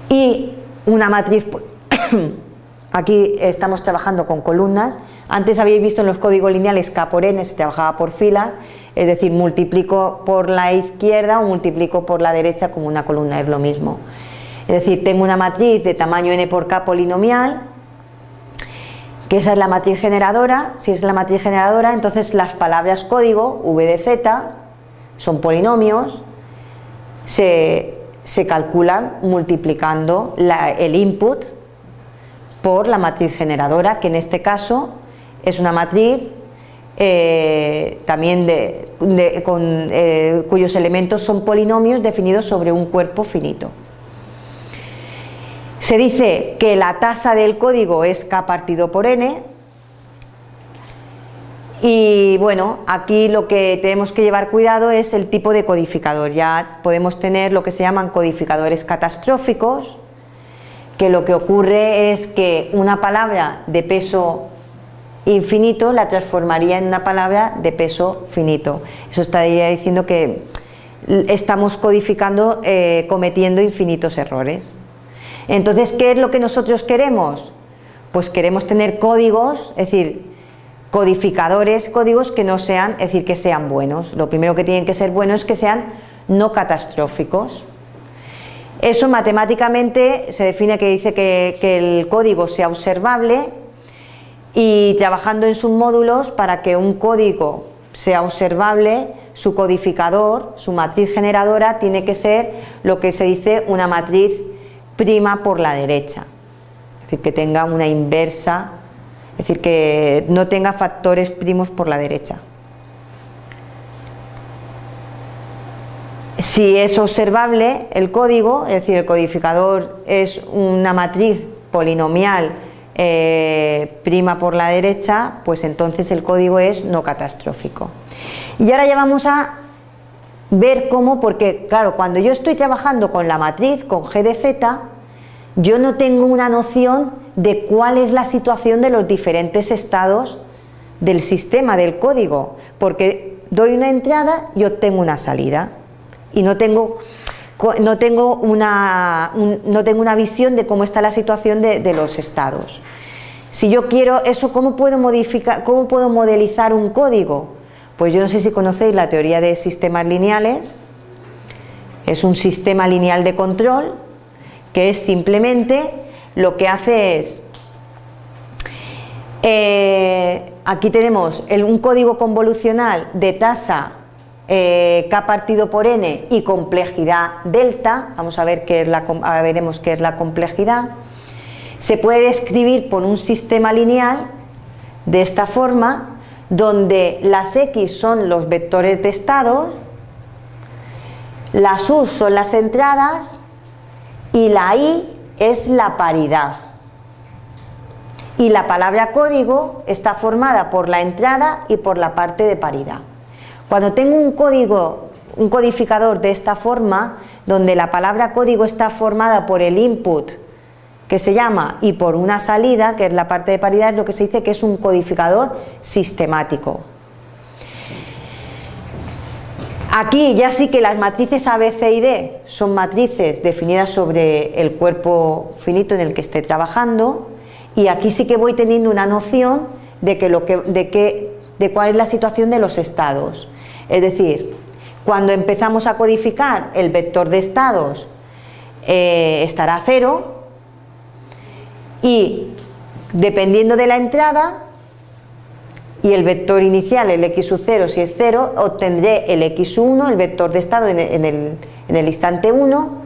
Y una matriz, <coughs> aquí estamos trabajando con columnas, antes habéis visto en los códigos lineales K por N se trabajaba por fila, es decir, multiplico por la izquierda o multiplico por la derecha como una columna, es lo mismo. Es decir, tengo una matriz de tamaño n por k polinomial, que esa es la matriz generadora, si es la matriz generadora, entonces las palabras código, v de z, son polinomios, se, calculan multiplicando el input por la matriz generadora, que en este caso es una matriz eh, también con, eh, cuyos elementos son polinomios definidos sobre un cuerpo finito. Se dice que la tasa del código es k partido por n y bueno, aquí lo que tenemos que llevar cuidado es el tipo de codificador. Ya podemos tener lo que se llaman codificadores catastróficos, que lo que ocurre es que una palabra de peso infinito la transformaría en una palabra de peso finito. Eso estaría diciendo que estamos codificando, eh, cometiendo infinitos errores. Entonces, ¿qué es lo que nosotros queremos? Pues queremos tener códigos, es decir, codificadores, códigos que no sean, es decir, que sean buenos. Lo primero que tienen que ser buenos es que sean no catastróficos. Eso matemáticamente se define que dice que, el código sea observable y trabajando en submódulos para que un código sea observable, su codificador, su matriz generadora tiene que ser lo que se dice una matriz prima por la derecha, es decir, que tenga una inversa, es decir, que no tenga factores primos por la derecha. Si es observable el código, es decir, el codificador es una matriz polinomial eh, prima por la derecha, pues entonces el código es no catastrófico. Y ahora ya vamos a ver cómo, porque claro, cuando yo estoy trabajando con la matriz, con G de yo no tengo una noción de cuál es la situación de los diferentes estados del sistema, del código, porque doy una entrada y obtengo una salida y no tengo, no tengo, una, no tengo una visión de cómo está la situación de, de los estados. Si yo quiero eso, ¿cómo puedo modificar, cómo puedo modelizar un código? Pues yo no sé si conocéis la teoría de sistemas lineales. Es un sistema lineal de control que es simplemente lo que hace es eh, aquí tenemos un código convolucional de tasa eh, K partido por N y complejidad delta, vamos a ver qué es la, veremos qué es la complejidad, se puede describir por un sistema lineal de esta forma, donde las X son los vectores de estado, las U son las entradas y la I es la paridad y la palabra código está formada por la entrada y por la parte de paridad. Cuando tengo un código, un codificador de esta forma, donde la palabra código está formada por el input que se llama y por una salida, que es la parte de paridad, es lo que se dice que es un codificador sistemático. Aquí ya sí que las matrices A, B, C y D son matrices definidas sobre el cuerpo finito en el que esté trabajando y aquí sí que voy teniendo una noción de, que lo que, de, de cuál es la situación de los estados. Es decir, cuando empezamos a codificar el vector de estados eh, estará cero y dependiendo de la entrada y el vector inicial, el x 0 si es 0, obtendré el x1, el vector de estado en el, en el instante 1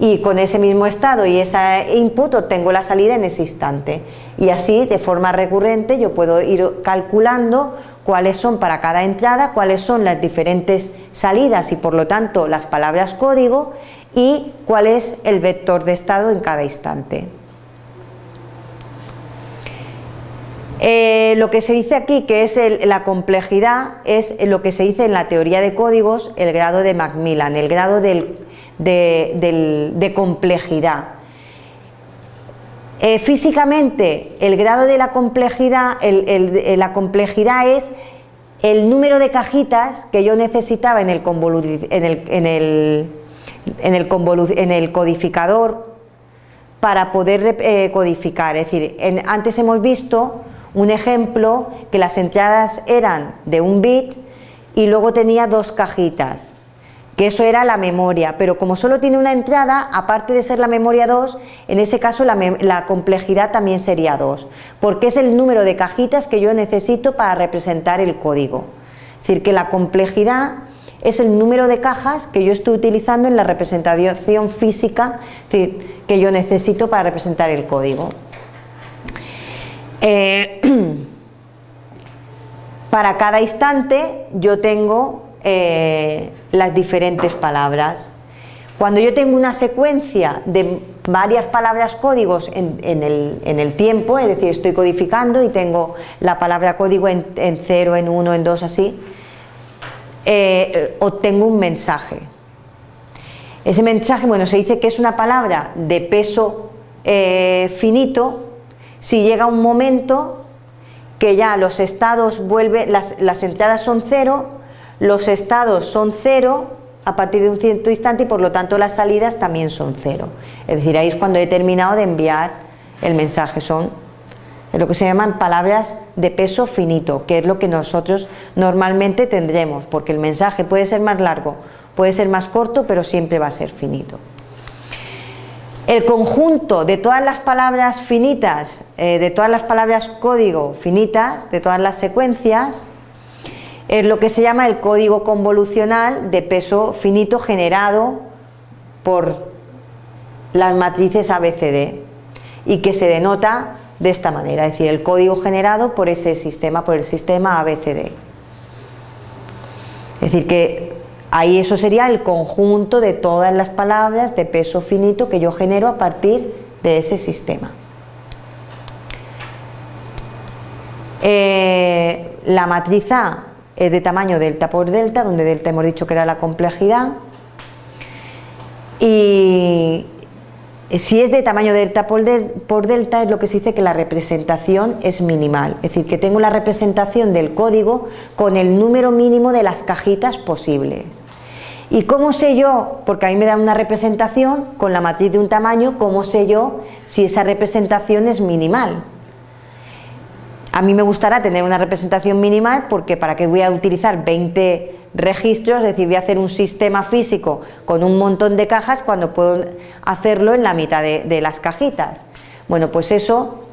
y con ese mismo estado y ese input obtengo la salida en ese instante y así de forma recurrente yo puedo ir calculando cuáles son para cada entrada, cuáles son las diferentes salidas y por lo tanto las palabras código y cuál es el vector de estado en cada instante. Eh, lo que se dice aquí que es la complejidad es lo que se dice en la teoría de códigos el grado de Macmillan, el grado de, complejidad. Eh, físicamente, el grado de la complejidad, la complejidad es el número de cajitas que yo necesitaba en el, en el, codificador para poder eh, codificar. Es decir, antes hemos visto un ejemplo que las entradas eran de un bit y luego tenía dos cajitas que eso era la memoria, pero como solo tiene una entrada, aparte de ser la memoria 2, en ese caso la, complejidad también sería 2, porque es el número de cajitas que yo necesito para representar el código. Es decir, que la complejidad es el número de cajas que yo estoy utilizando en la representación física que yo necesito para representar el código. Eh, <clears throat> para cada instante yo tengo eh, las diferentes palabras. Cuando yo tengo una secuencia de varias palabras códigos en, el, tiempo, es decir, estoy codificando y tengo la palabra código en 0, en 1, en 2, así, eh, obtengo un mensaje. Ese mensaje, bueno, se dice que es una palabra de peso eh, finito si llega un momento que ya los estados vuelven, las, las entradas son cero los estados son cero a partir de un cierto instante y por lo tanto las salidas también son cero. Es decir, ahí es cuando he terminado de enviar el mensaje. Son lo que se llaman palabras de peso finito, que es lo que nosotros normalmente tendremos, porque el mensaje puede ser más largo, puede ser más corto, pero siempre va a ser finito. El conjunto de todas las palabras finitas, eh, de todas las palabras código finitas, de todas las secuencias, es lo que se llama el código convolucional de peso finito generado por las matrices ABCD y que se denota de esta manera, es decir, el código generado por ese sistema, por el sistema ABCD. Es decir, que ahí eso sería el conjunto de todas las palabras de peso finito que yo genero a partir de ese sistema. Eh, la matriz A es de tamaño delta por delta, donde delta hemos dicho que era la complejidad. Y si es de tamaño delta por, delta es lo que se dice que la representación es minimal, es decir, que tengo la representación del código con el número mínimo de las cajitas posibles. ¿Y cómo sé yo? Porque a mí me da una representación con la matriz de un tamaño, ¿cómo sé yo si esa representación es minimal? A mí me gustará tener una representación minimal porque para qué voy a utilizar 20 registros, es decir, voy a hacer un sistema físico con un montón de cajas cuando puedo hacerlo en la mitad de, las cajitas. Bueno, pues eso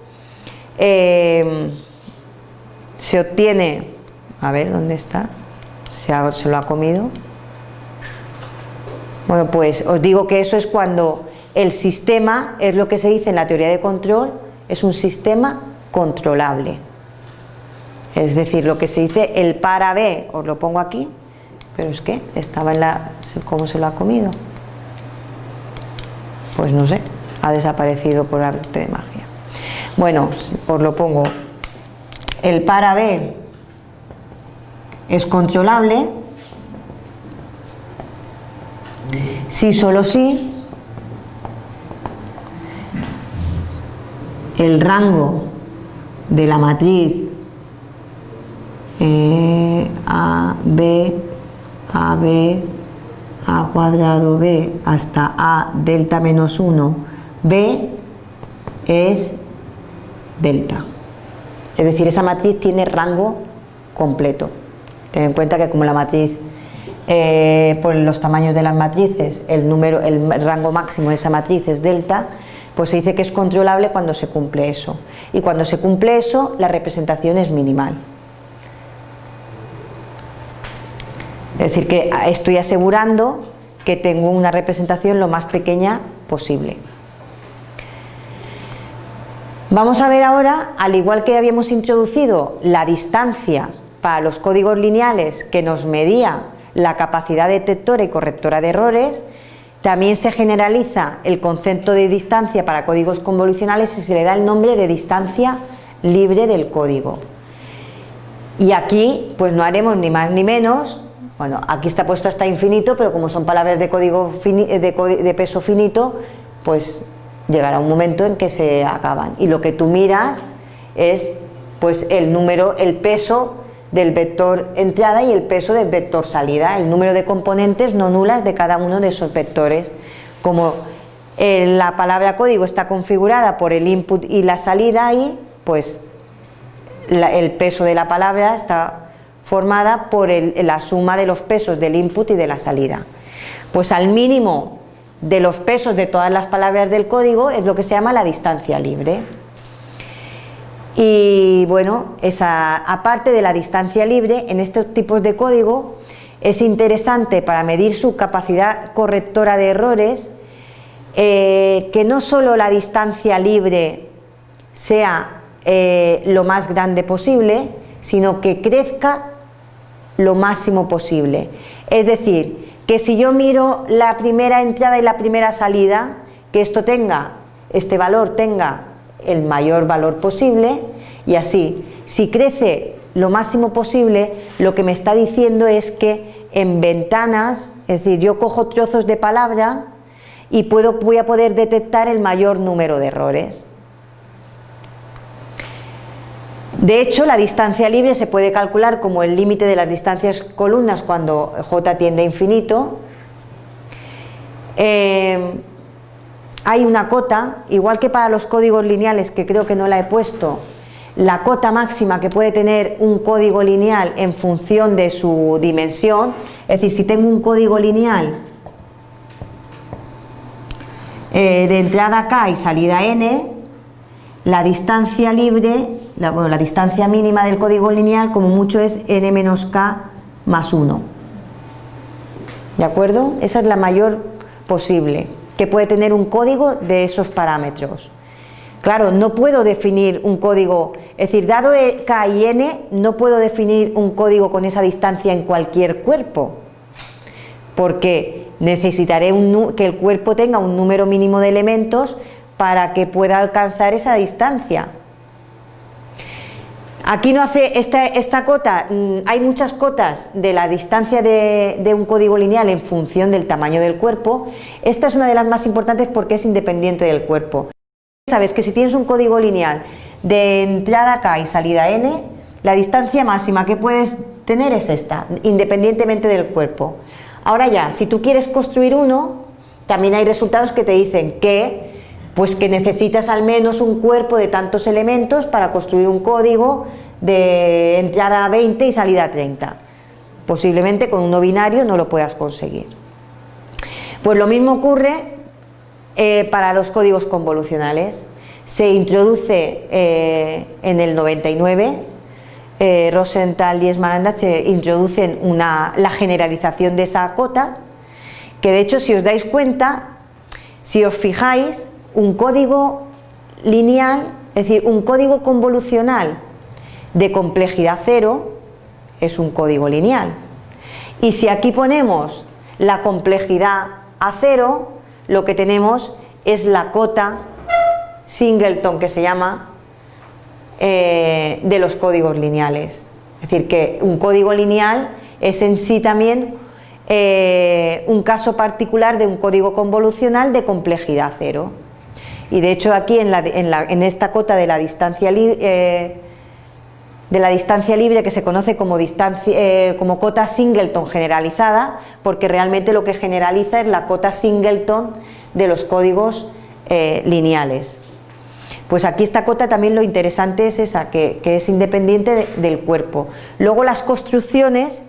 eh, se obtiene, a ver, ¿dónde está? Se, se lo ha comido. Bueno, pues os digo que eso es cuando el sistema, es lo que se dice en la teoría de control, es un sistema controlable. Es decir, lo que se dice el para B, os lo pongo aquí, pero es que estaba en la... ¿cómo se lo ha comido? Pues no sé, ha desaparecido por arte de magia. Bueno, os lo pongo. El para B es controlable si solo si el rango de la matriz eh, A, B, A, B, A cuadrado B hasta A delta menos 1, B es delta. Es decir, esa matriz tiene rango completo. Ten en cuenta que como la matriz, eh, por los tamaños de las matrices, el, número, el rango máximo de esa matriz es delta, pues se dice que es controlable cuando se cumple eso. Y cuando se cumple eso, la representación es minimal. Es decir, que estoy asegurando que tengo una representación lo más pequeña posible. Vamos a ver ahora, al igual que habíamos introducido la distancia para los códigos lineales que nos medía la capacidad detectora y correctora de errores, también se generaliza el concepto de distancia para códigos convolucionales y se le da el nombre de distancia libre del código. Y aquí pues no haremos ni más ni menos bueno, aquí está puesto hasta infinito, pero como son palabras de, código eh, de, peso finito, pues llegará un momento en que se acaban. Y lo que tú miras es pues el número, el peso del vector entrada y el peso del vector salida, el número de componentes no nulas de cada uno de esos vectores. Como eh, la palabra código está configurada por el input y la salida ahí, pues el peso de la palabra está formada por la suma de los pesos del input y de la salida. Pues al mínimo de los pesos de todas las palabras del código es lo que se llama la distancia libre. Y bueno, aparte de la distancia libre, en estos tipos de código es interesante para medir su capacidad correctora de errores eh, que no solo la distancia libre sea eh, lo más grande posible, sino que crezca lo máximo posible. Es decir, que si yo miro la primera entrada y la primera salida, que esto tenga, este valor tenga el mayor valor posible y así, si crece lo máximo posible, lo que me está diciendo es que en ventanas, es decir, yo cojo trozos de palabra y puedo, voy a poder detectar el mayor número de errores. De hecho, la distancia libre se puede calcular como el límite de las distancias columnas cuando j tiende a infinito. Eh, hay una cota, igual que para los códigos lineales, que creo que no la he puesto, la cota máxima que puede tener un código lineal en función de su dimensión, es decir, si tengo un código lineal eh, de entrada k y salida n, la distancia libre la, distancia mínima del código lineal como mucho es n menos k más 1. ¿De acuerdo? Esa es la mayor posible, que puede tener un código de esos parámetros. Claro, no puedo definir un código, es decir, dado e, k y n, no puedo definir un código con esa distancia en cualquier cuerpo, porque necesitaré que el cuerpo tenga un número mínimo de elementos para que pueda alcanzar esa distancia. Aquí no hace esta, cota, mm, hay muchas cotas de la distancia de, un código lineal en función del tamaño del cuerpo. Esta es una de las más importantes porque es independiente del cuerpo. Sabes que si tienes un código lineal de entrada K y salida N, la distancia máxima que puedes tener es esta, independientemente del cuerpo. Ahora ya, si tú quieres construir uno, también hay resultados que te dicen que Pues que necesitas al menos un cuerpo de tantos elementos para construir un código de entrada 20 y salida 30. Posiblemente con un no binario no lo puedas conseguir. Pues lo mismo ocurre eh, para los códigos convolucionales. Se introduce eh, en el 99, eh, Rosenthal y Esmaranda se introducen la generalización de esa cota, que de hecho si os dais cuenta, si os fijáis, un código lineal, es decir, un código convolucional de complejidad cero es un código lineal. Y si aquí ponemos la complejidad a cero, lo que tenemos es la cota singleton que se llama eh, de los códigos lineales. Es decir, que un código lineal es en sí también eh, un caso particular de un código convolucional de complejidad cero y de hecho aquí en, esta cota de la distancia eh, de la distancia libre que se conoce eh, como cota singleton generalizada porque realmente lo que generaliza es la cota singleton de los códigos eh, lineales. Pues aquí esta cota también lo interesante es esa, que, es independiente del cuerpo. Luego las construcciones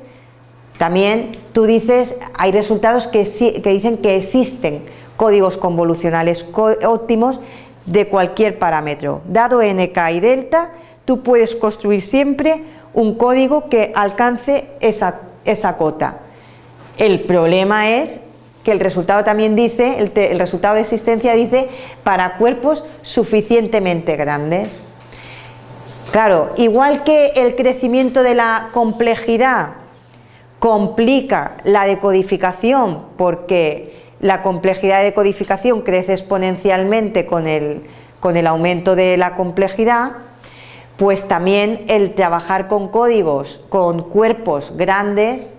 también tú dices, hay resultados que, que dicen que existen códigos convolucionales óptimos de cualquier parámetro. Dado nk y delta, tú puedes construir siempre un código que alcance esa, esa cota. El problema es que el resultado también dice, el, el resultado de existencia dice para cuerpos suficientemente grandes. Claro, igual que el crecimiento de la complejidad complica la decodificación porque la complejidad de codificación crece exponencialmente con el, con el aumento de la complejidad, pues también el trabajar con códigos, con cuerpos grandes,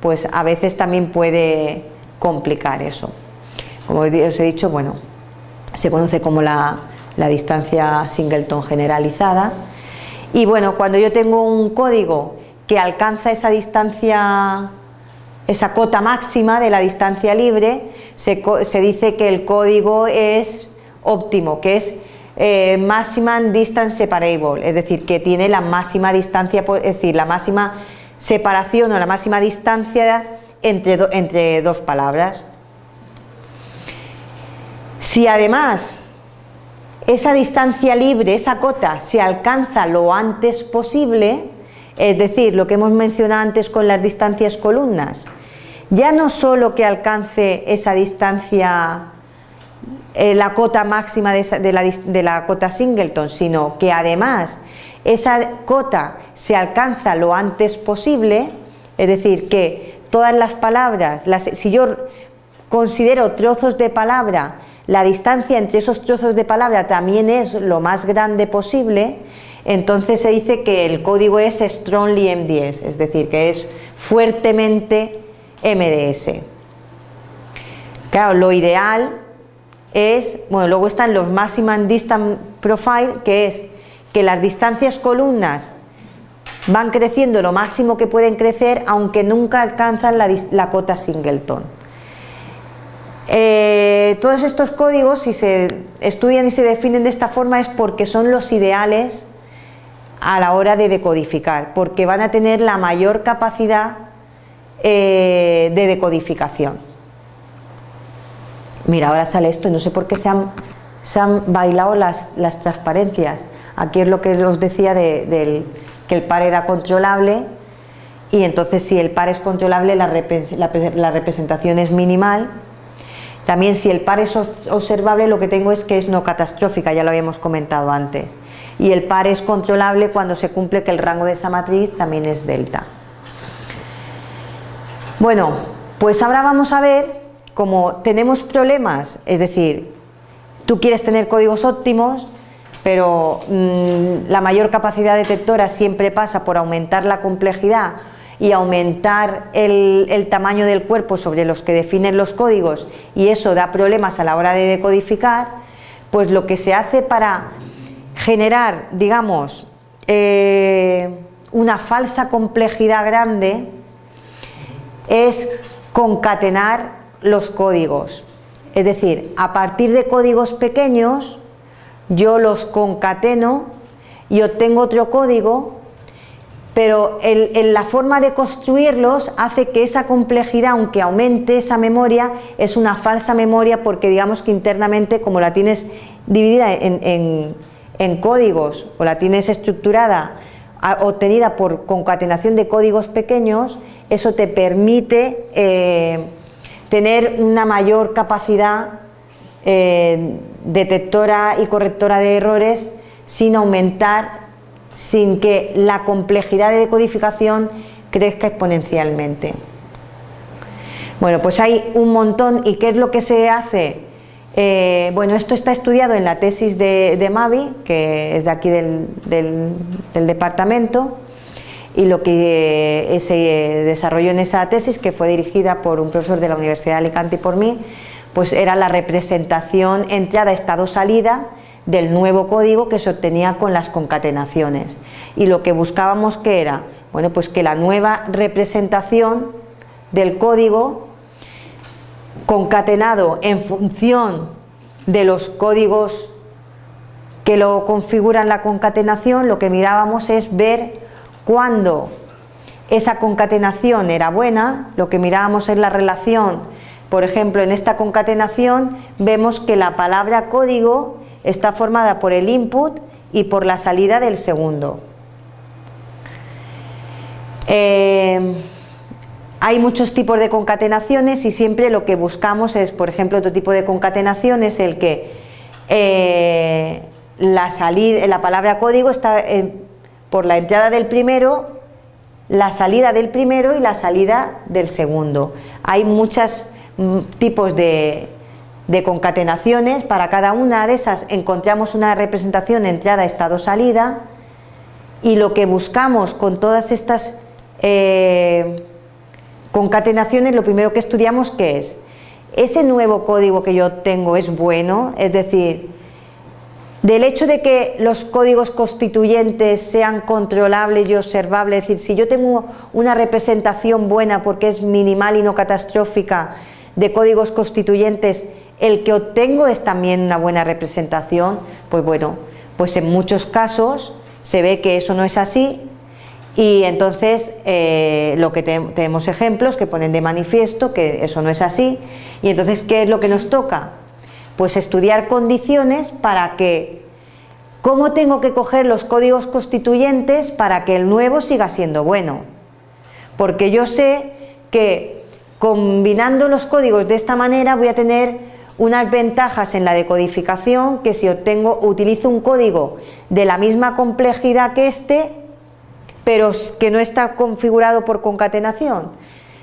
pues a veces también puede complicar eso. Como os he dicho, bueno, se conoce como la, la distancia singleton generalizada y bueno, cuando yo tengo un código que alcanza esa distancia esa cota máxima de la distancia libre, se, dice que el código es óptimo, que es eh, maximum distance separable, es decir, que tiene la máxima distancia, es decir, la máxima separación o la máxima distancia entre, entre dos palabras. Si además esa distancia libre, esa cota, se alcanza lo antes posible, es decir, lo que hemos mencionado antes con las distancias columnas, ya no solo que alcance esa distancia, eh, la cota máxima de, la, de la cota singleton, sino que además esa cota se alcanza lo antes posible, es decir, que todas las palabras, si yo considero trozos de palabra, la distancia entre esos trozos de palabra también es lo más grande posible, entonces se dice que el código es strongly MDS, es decir, que es fuertemente MDS. Claro, lo ideal es, bueno, luego están los Maximum Distance Profile, que es que las distancias columnas van creciendo lo máximo que pueden crecer, aunque nunca alcanzan la, cota singleton. Eh, todos estos códigos, si se estudian y se definen de esta forma, es porque son los ideales a la hora de decodificar, porque van a tener la mayor capacidad eh, de decodificación. Mira, ahora sale esto no sé por qué se han, se han bailado las, las, transparencias. Aquí es lo que os decía de, que el par era controlable y entonces si el par es controlable la, la, representación es minimal. También si el par es observable lo que tengo es que es no catastrófica, ya lo habíamos comentado antes. Y el par es controlable cuando se cumple que el rango de esa matriz también es delta. Bueno, pues ahora vamos a ver cómo tenemos problemas, es decir, tú quieres tener códigos óptimos, pero mm, la mayor capacidad detectora siempre pasa por aumentar la complejidad y aumentar el, el, tamaño del cuerpo sobre los que definen los códigos y eso da problemas a la hora de decodificar, pues lo que se hace para generar, digamos, eh, una falsa complejidad grande es concatenar los códigos. Es decir, a partir de códigos pequeños, yo los concateno y obtengo otro código, pero la forma de construirlos hace que esa complejidad, aunque aumente esa memoria, es una falsa memoria porque digamos que internamente, como la tienes dividida en códigos o la tienes estructurada obtenida por concatenación de códigos pequeños, eso te permite eh, tener una mayor capacidad eh, detectora y correctora de errores sin aumentar, sin que la complejidad de decodificación crezca exponencialmente. Bueno, pues hay un montón, ¿y qué es lo que se hace? Eh, bueno, esto está estudiado en la tesis de, Mavi, que es de aquí del, departamento, y lo que eh, se desarrolló en esa tesis, que fue dirigida por un profesor de la Universidad de Alicante y por mí, pues era la representación entrada, estado, salida del nuevo código que se obtenía con las concatenaciones. Y lo que buscábamos que era, bueno, pues que la nueva representación del código concatenado en función de los códigos que lo configuran la concatenación, lo que mirábamos es ver cuándo esa concatenación era buena, lo que mirábamos es la relación, por ejemplo, en esta concatenación vemos que la palabra código está formada por el input y por la salida del segundo. Eh, hay muchos tipos de concatenaciones y siempre lo que buscamos es, por ejemplo, otro tipo de concatenación es el que eh, la, salida, la palabra código está por la entrada del primero, la salida del primero y la salida del segundo. Hay muchos mm, tipos de, concatenaciones, para cada una de esas encontramos una representación entrada, estado, salida y lo que buscamos con todas estas eh, Concatenaciones, lo primero que estudiamos, ¿qué es? ¿Ese nuevo código que yo tengo es bueno? Es decir, del hecho de que los códigos constituyentes sean controlables y observables, es decir, si yo tengo una representación buena porque es minimal y no catastrófica de códigos constituyentes, el que obtengo es también una buena representación, pues bueno, pues en muchos casos se ve que eso no es así y entonces eh, lo que tenemos ejemplos que ponen de manifiesto que eso no es así y entonces ¿qué es lo que nos toca? Pues estudiar condiciones para que ¿cómo tengo que coger los códigos constituyentes para que el nuevo siga siendo bueno? Porque yo sé que combinando los códigos de esta manera voy a tener unas ventajas en la decodificación que si obtengo, utilizo un código de la misma complejidad que este pero que no está configurado por concatenación.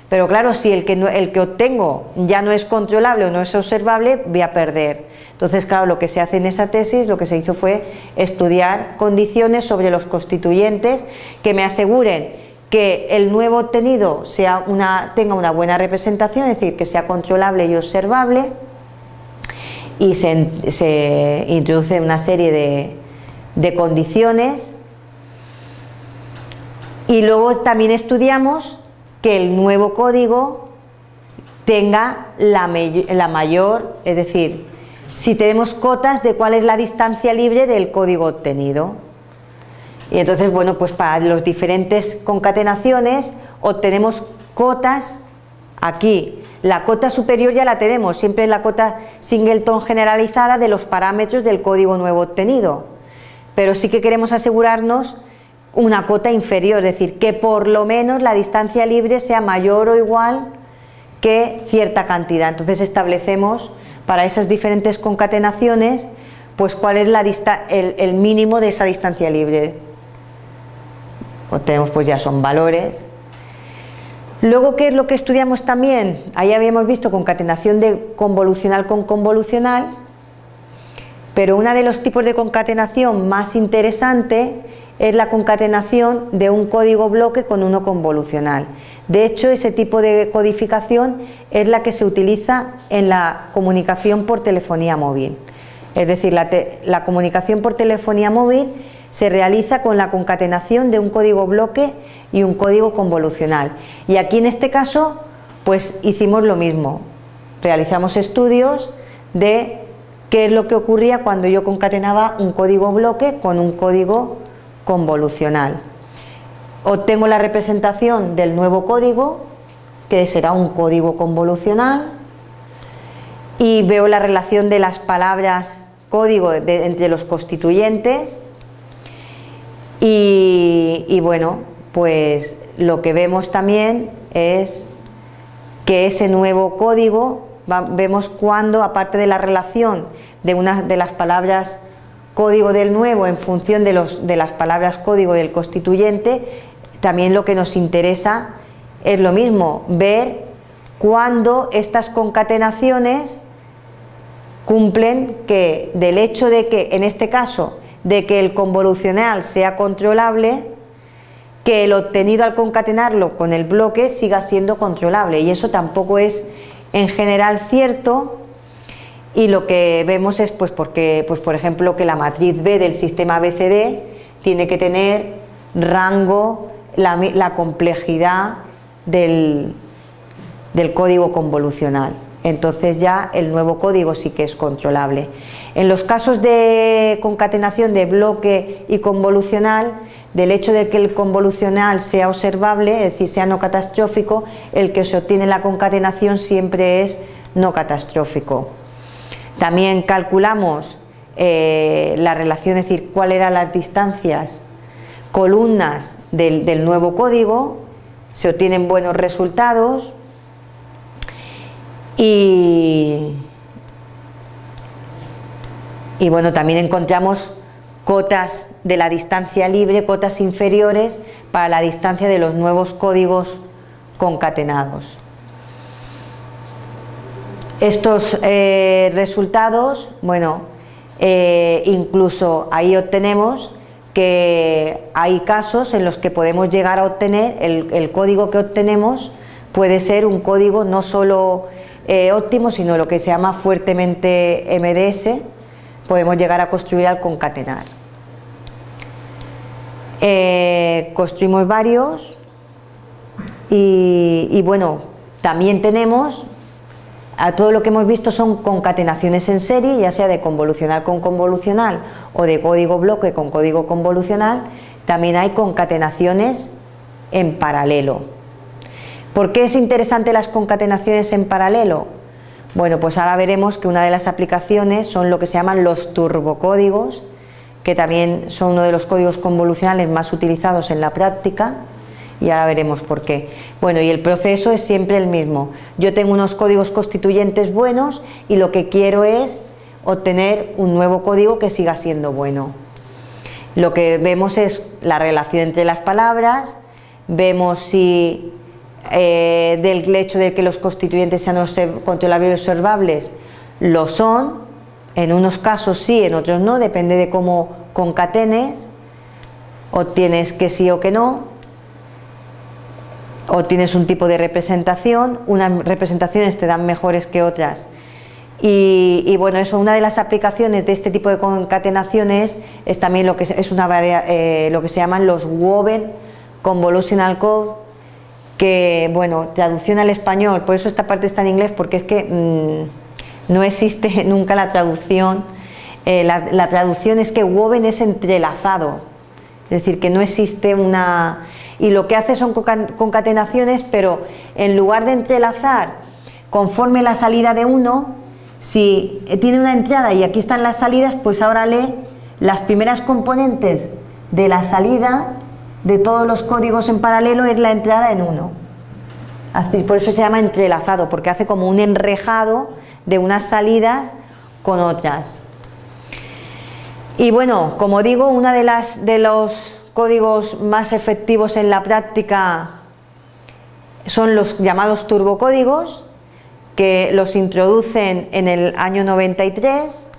Pero claro, si el que, el que obtengo ya no es controlable o no es observable, voy a perder. Entonces, claro, lo que se hace en esa tesis, lo que se hizo fue estudiar condiciones sobre los constituyentes que me aseguren que el nuevo obtenido tenga una buena representación, es decir, que sea controlable y observable, y se, introduce una serie de condiciones y luego también estudiamos que el nuevo código tenga la, mayor, es decir, si tenemos cotas de cuál es la distancia libre del código obtenido. Y entonces, bueno, pues para las diferentes concatenaciones obtenemos cotas aquí. La cota superior ya la tenemos, siempre es la cota singleton generalizada de los parámetros del código nuevo obtenido. Pero sí que queremos asegurarnos una cota inferior, es decir, que por lo menos la distancia libre sea mayor o igual que cierta cantidad. Entonces establecemos para esas diferentes concatenaciones pues cuál es la el, el, mínimo de esa distancia libre. Obtenemos pues ya son valores. Luego, ¿qué es lo que estudiamos también? Ahí habíamos visto concatenación de convolucional con convolucional, pero uno de los tipos de concatenación más interesante es la concatenación de un código bloque con uno convolucional. De hecho, ese tipo de codificación es la que se utiliza en la comunicación por telefonía móvil. Es decir, la, comunicación por telefonía móvil se realiza con la concatenación de un código bloque y un código convolucional. Y aquí en este caso, pues hicimos lo mismo. Realizamos estudios de qué es lo que ocurría cuando yo concatenaba un código bloque con un código convolucional. Obtengo la representación del nuevo código, que será un código convolucional, y veo la relación de las palabras código entre los constituyentes y, bueno, pues lo que vemos también es que ese nuevo código, vemos cuando, aparte de la relación de una de las palabras código del nuevo en función de, los, de las palabras código del constituyente, también lo que nos interesa es lo mismo, ver cuándo estas concatenaciones cumplen que del hecho de que, en este caso, de que el convolucional sea controlable, que el obtenido al concatenarlo con el bloque siga siendo controlable. Y eso tampoco es en general cierto y lo que vemos es pues porque pues por ejemplo que la matriz B del sistema BCD tiene que tener rango la, complejidad del, del código convolucional entonces ya el nuevo código sí que es controlable. En los casos de concatenación de bloque y convolucional, del hecho de que el convolucional sea observable, es decir, sea no catastrófico, el que se obtiene la concatenación siempre es no catastrófico. También calculamos eh, la relación, es decir, cuáles eran las distancias columnas del nuevo código, se obtienen buenos resultados, y, bueno, también encontramos cotas de la distancia libre, cotas inferiores para la distancia de los nuevos códigos concatenados. Estos eh, resultados, bueno, eh, incluso ahí obtenemos que hay casos en los que podemos llegar a obtener, el, código que obtenemos puede ser un código no solo eh, óptimo, sino lo que se llama fuertemente MDS, podemos llegar a construir al concatenar. Construimos varios y, bueno, también tenemos, a todo lo que hemos visto son concatenaciones en serie, ya sea de convolucional con convolucional o de código bloque con código convolucional, también hay concatenaciones en paralelo. ¿Por qué es interesante las concatenaciones en paralelo? Bueno, pues ahora veremos que una de las aplicaciones son lo que se llaman los turbocódigos, que también son uno de los códigos convolucionales más utilizados en la práctica, y ahora veremos por qué. Bueno, y el proceso es siempre el mismo. Yo tengo unos códigos constituyentes buenos y lo que quiero es obtener un nuevo código que siga siendo bueno. Lo que vemos es la relación entre las palabras, vemos si eh, del hecho de que los constituyentes sean controlables y observables, lo son, en unos casos sí, en otros no, depende de cómo concatenes, obtienes que sí o que no, obtienes un tipo de representación, unas representaciones te dan mejores que otras. Y, bueno, eso, una de las aplicaciones de este tipo de concatenaciones es también lo que, es una, eh, lo que se llaman los Woven Convolutional Code, que, bueno, traducción al español, por eso esta parte está en inglés, porque es que mm, no existe <laughs> nunca la traducción, eh, la, traducción es que woven es entrelazado, es decir, que no existe una... y lo que hace son concatenaciones, pero en lugar de entrelazar conforme la salida de uno, si tiene una entrada y aquí están las salidas, pues ahora lee las primeras componentes de la salida de todos los códigos en paralelo es la entrada en uno. Por eso se llama entrelazado, porque hace como un enrejado de unas salidas con otras. Y bueno, como digo, uno de, las, de los códigos más efectivos en la práctica son los llamados turbocódigos, que los introducen en el año 93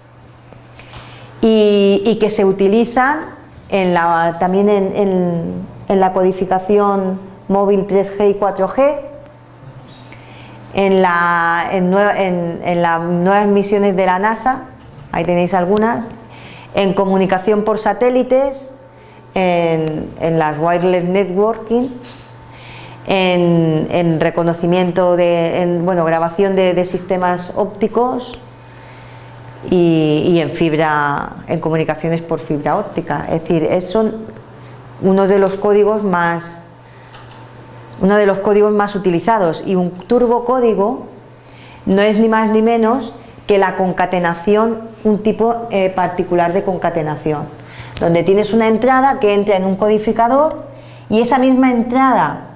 y, que se utilizan también en, la codificación móvil 3G y 4G, en, en, las nuevas misiones de la NASA, ahí tenéis algunas, en comunicación por satélites, en, las wireless networking, en, reconocimiento de, bueno, grabación de, sistemas ópticos, y, en fibra, en comunicaciones por fibra óptica. Es decir, es uno de los códigos más uno de los códigos más utilizados y un turbocódigo no es ni más ni menos que la concatenación, un tipo eh, particular de concatenación, donde tienes una entrada que entra en un codificador y esa misma entrada,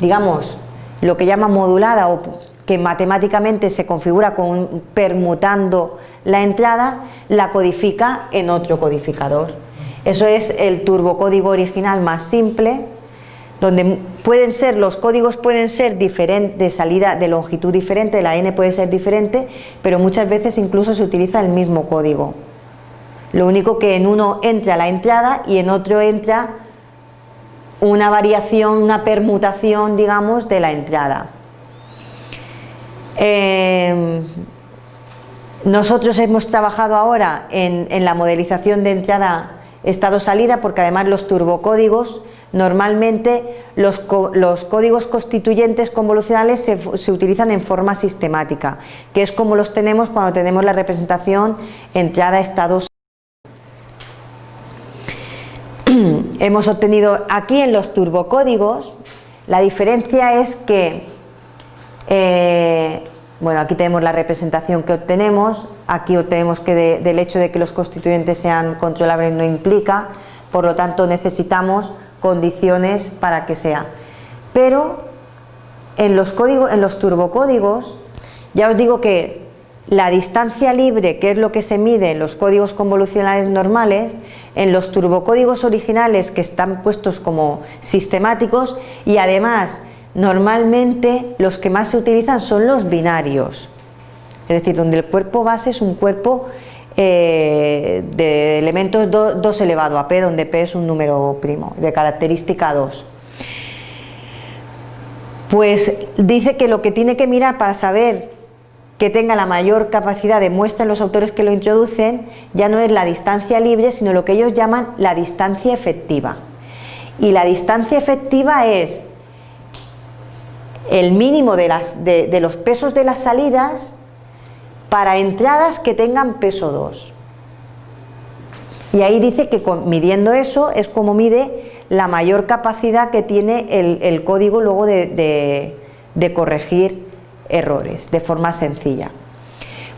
digamos, lo que llama modulada o que matemáticamente se configura con permutando la entrada, la codifica en otro codificador. Eso es el turbocódigo original más simple, donde pueden ser, los códigos pueden ser diferentes, de salida de longitud diferente, la n puede ser diferente, pero muchas veces incluso se utiliza el mismo código. Lo único que en uno entra la entrada y en otro entra una variación, una permutación, digamos, de la entrada. Em, nosotros hemos trabajado ahora en, la modelización de entrada estado-salida porque además los turbocódigos normalmente los, códigos constituyentes convolucionales se, se, utilizan en forma sistemática que es como los tenemos cuando tenemos la representación entrada-estado hemos obtenido aquí en los turbocódigos la diferencia es que eh, bueno, aquí tenemos la representación que obtenemos, aquí obtenemos que del hecho de que los constituyentes sean controlables no implica, por lo tanto necesitamos condiciones para que sea. Pero en los, códigos, en los turbocódigos, ya os digo que la distancia libre, que es lo que se mide en los códigos convolucionales normales, en los turbocódigos originales que están puestos como sistemáticos y además Normalmente los que más se utilizan son los binarios, es decir, donde el cuerpo base es un cuerpo eh, de elementos 2 elevado a p, donde p es un número primo, de característica 2. Pues dice que lo que tiene que mirar para saber que tenga la mayor capacidad de muestra en los autores que lo introducen, ya no es la distancia libre, sino lo que ellos llaman la distancia efectiva. Y la distancia efectiva es el mínimo de, los pesos de las salidas para entradas que tengan peso 2. Y ahí dice que midiendo eso es como mide la mayor capacidad que tiene el, código luego de, corregir errores de forma sencilla.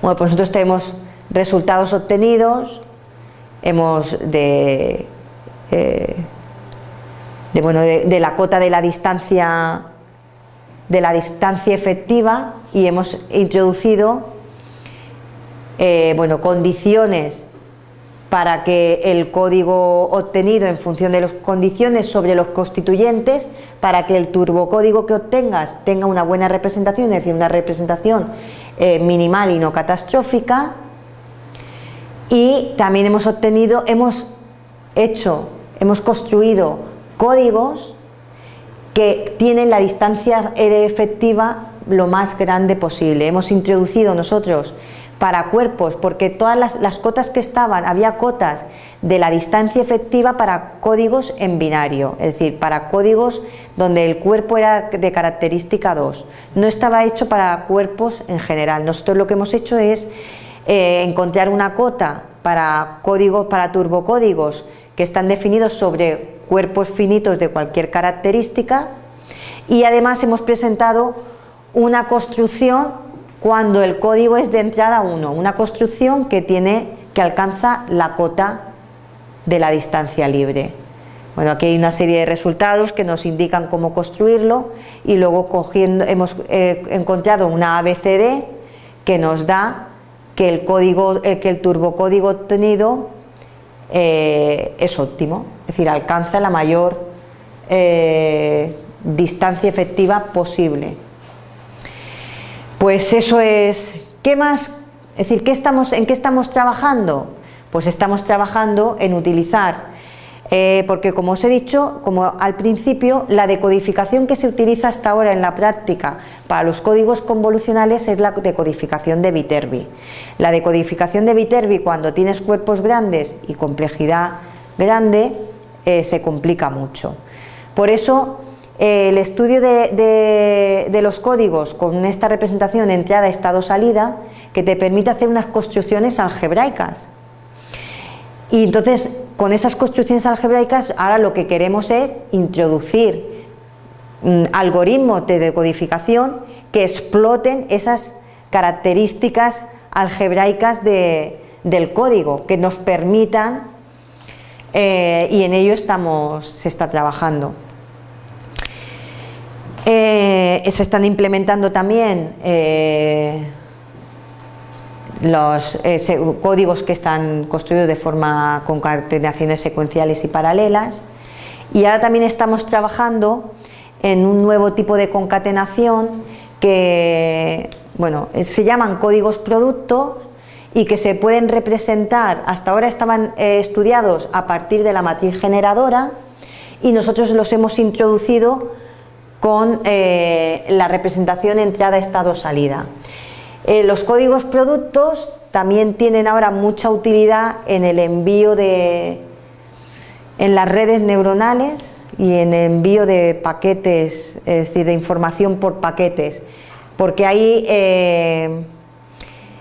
Bueno, pues nosotros tenemos resultados obtenidos, hemos de, eh, bueno, de la cota de la distancia de la distancia efectiva y hemos introducido eh, bueno, condiciones para que el código obtenido en función de las condiciones sobre los constituyentes para que el turbocódigo que obtengas tenga una buena representación, es decir, una representación eh, minimal y no catastrófica y también hemos obtenido, hemos hecho, hemos construido códigos que tienen la distancia efectiva lo más grande posible. Hemos introducido nosotros para cuerpos, porque todas las, cotas que estaban, había cotas de la distancia efectiva para códigos en binario, es decir, para códigos donde el cuerpo era de característica 2. No estaba hecho para cuerpos en general. Nosotros lo que hemos hecho es eh, encontrar una cota para códigos, para turbocódigos que están definidos sobre cuerpos finitos de cualquier característica y además hemos presentado una construcción cuando el código es de entrada 1, una construcción que, tiene, que alcanza la cota de la distancia libre. Bueno, aquí hay una serie de resultados que nos indican cómo construirlo y luego cogiendo, hemos eh, encontrado una ABCD que nos da que el, código, eh, que el turbocódigo obtenido eh, es óptimo, es decir, alcanza la mayor distancia efectiva posible. Pues eso es, ¿qué más? Es decir, ¿qué estamos, ¿en qué estamos trabajando? Pues estamos trabajando en utilizar eh, porque como os he dicho, como al principio, la decodificación que se utiliza hasta ahora en la práctica para los códigos convolucionales es la decodificación de Viterbi. La decodificación de Viterbi cuando tienes cuerpos grandes y complejidad grande eh, se complica mucho. Por eso el estudio de, los códigos con esta representación entrada, estado, salida, que te permite hacer unas construcciones algebraicas. Y entonces, con esas construcciones algebraicas, ahora lo que queremos es introducir mm, algoritmos de decodificación que exploten esas características algebraicas del código, que nos permitan, eh, y en ello estamos, se está trabajando. Eh, se están implementando también eh, los códigos que están construidos de forma con secuenciales y paralelas. Y ahora también estamos trabajando en un nuevo tipo de concatenación que bueno, eh, se llaman códigos producto y que se pueden representar, hasta ahora estaban eh, estudiados a partir de la matriz generadora y nosotros los hemos introducido con eh, la representación entrada-estado-salida. los códigos productos también tienen ahora mucha utilidad en el envío de, en las redes neuronales y en el envío de paquetes, es decir, de información por paquetes porque ahí eh,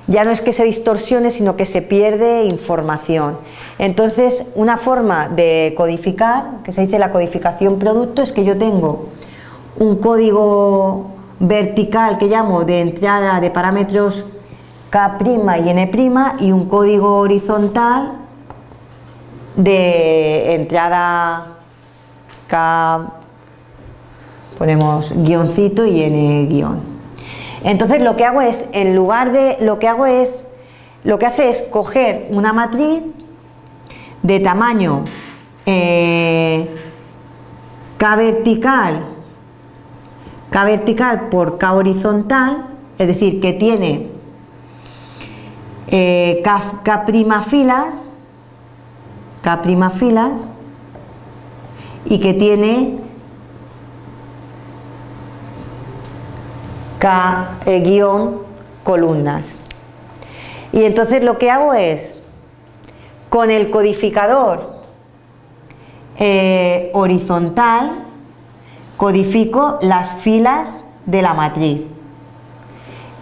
ya no es que se distorsione, sino que se pierde información. Entonces, una forma de codificar, que se dice la codificación producto, es que yo tengo un código vertical que llamo de entrada de parámetros K' y N' y un código horizontal de entrada K, ponemos guioncito y N guion. Entonces lo que hago es, en lugar de, lo que hago es, lo que hace es coger una matriz de tamaño eh, K vertical, K vertical por K horizontal, es decir, que tiene eh, K, filas, K filas, y que tiene K eh, guion columnas. Y entonces lo que hago es, con el codificador eh, horizontal, codifico las filas de la matriz.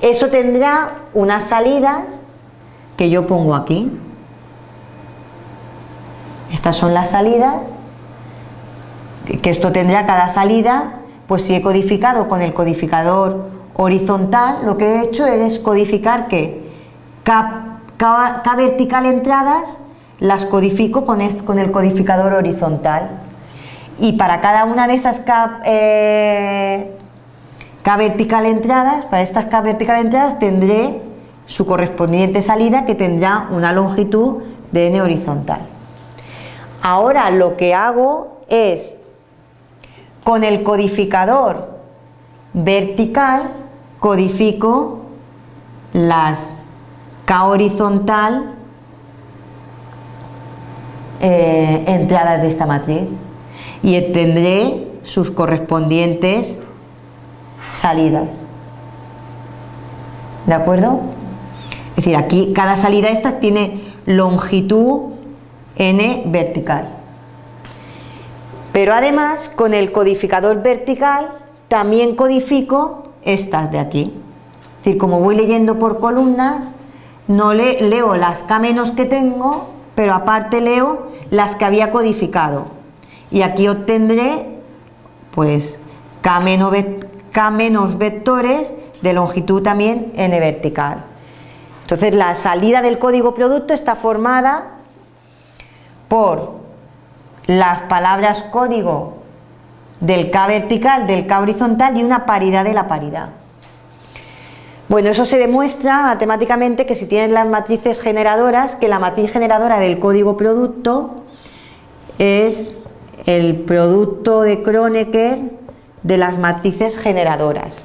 Eso tendrá unas salidas que yo pongo aquí. Estas son las salidas, que esto tendrá cada salida, pues si he codificado con el codificador horizontal, lo que he hecho es codificar que K, vertical entradas las codifico con, con, el codificador horizontal y para cada una de esas K, eh, vertical entradas, para estas K vertical entradas tendré su correspondiente salida que tendrá una longitud de n horizontal. Ahora lo que hago es con el codificador vertical codifico las K horizontal eh, entradas de esta matriz y tendré sus correspondientes salidas. ¿De acuerdo? Es decir, aquí cada salida esta tiene longitud n vertical. Pero además, con el codificador vertical también codifico estas de aquí. Es decir, como voy leyendo por columnas, no le, leo las K menos que tengo, pero aparte leo las que había codificado. Y aquí obtendré, pues, K menos, K menos vectores de longitud también n vertical. Entonces la salida del código producto está formada por las palabras código del K vertical, del K horizontal y una paridad de la paridad. Bueno, eso se demuestra matemáticamente que si tienes las matrices generadoras, que la matriz generadora del código producto es el producto de Kronecker de las matrices generadoras.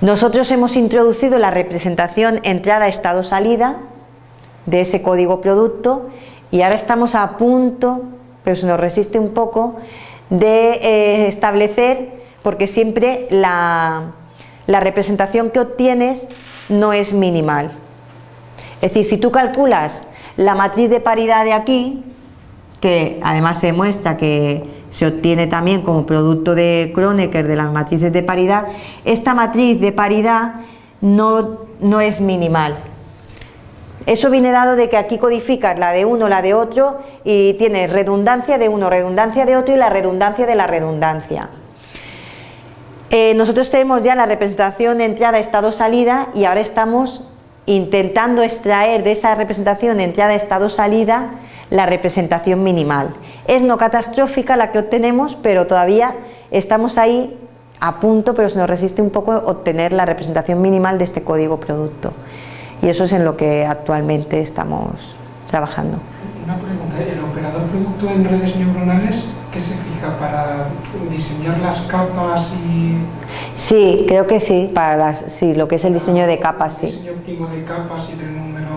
Nosotros hemos introducido la representación entrada, estado, salida de ese código producto y ahora estamos a punto, pero se nos resiste un poco, de eh, establecer, porque siempre la, representación que obtienes no es minimal. Es decir, si tú calculas la matriz de paridad de aquí, que además se demuestra que se obtiene también como producto de Kronecker de las matrices de paridad, esta matriz de paridad no, no es minimal. Eso viene dado de que aquí codificas la de uno, la de otro y tienes redundancia de uno, redundancia de otro y la redundancia de la redundancia. Eh, nosotros tenemos ya la representación entrada, estado, salida y ahora estamos intentando extraer de esa representación entrada, estado, salida la representación minimal. Es no catastrófica la que obtenemos, pero todavía estamos ahí a punto, pero se nos resiste un poco obtener la representación minimal de este código producto. Y eso es en lo que actualmente estamos trabajando. Una pregunta, ¿el operador producto en redes neuronales qué se fija para diseñar las capas y...? Sí, creo que sí, para las, sí, lo que es el diseño de capas, sí. El diseño óptimo de capas y del número...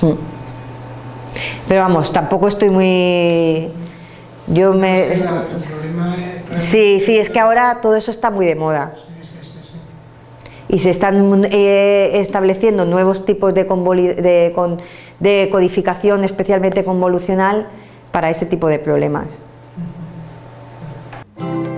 Hmm. Pero vamos, tampoco estoy muy... Yo me... Sí, sí, es que ahora todo eso está muy de moda. Y se están eh, estableciendo nuevos tipos de, codificación, especialmente convolucional, para ese tipo de problemas. Uh.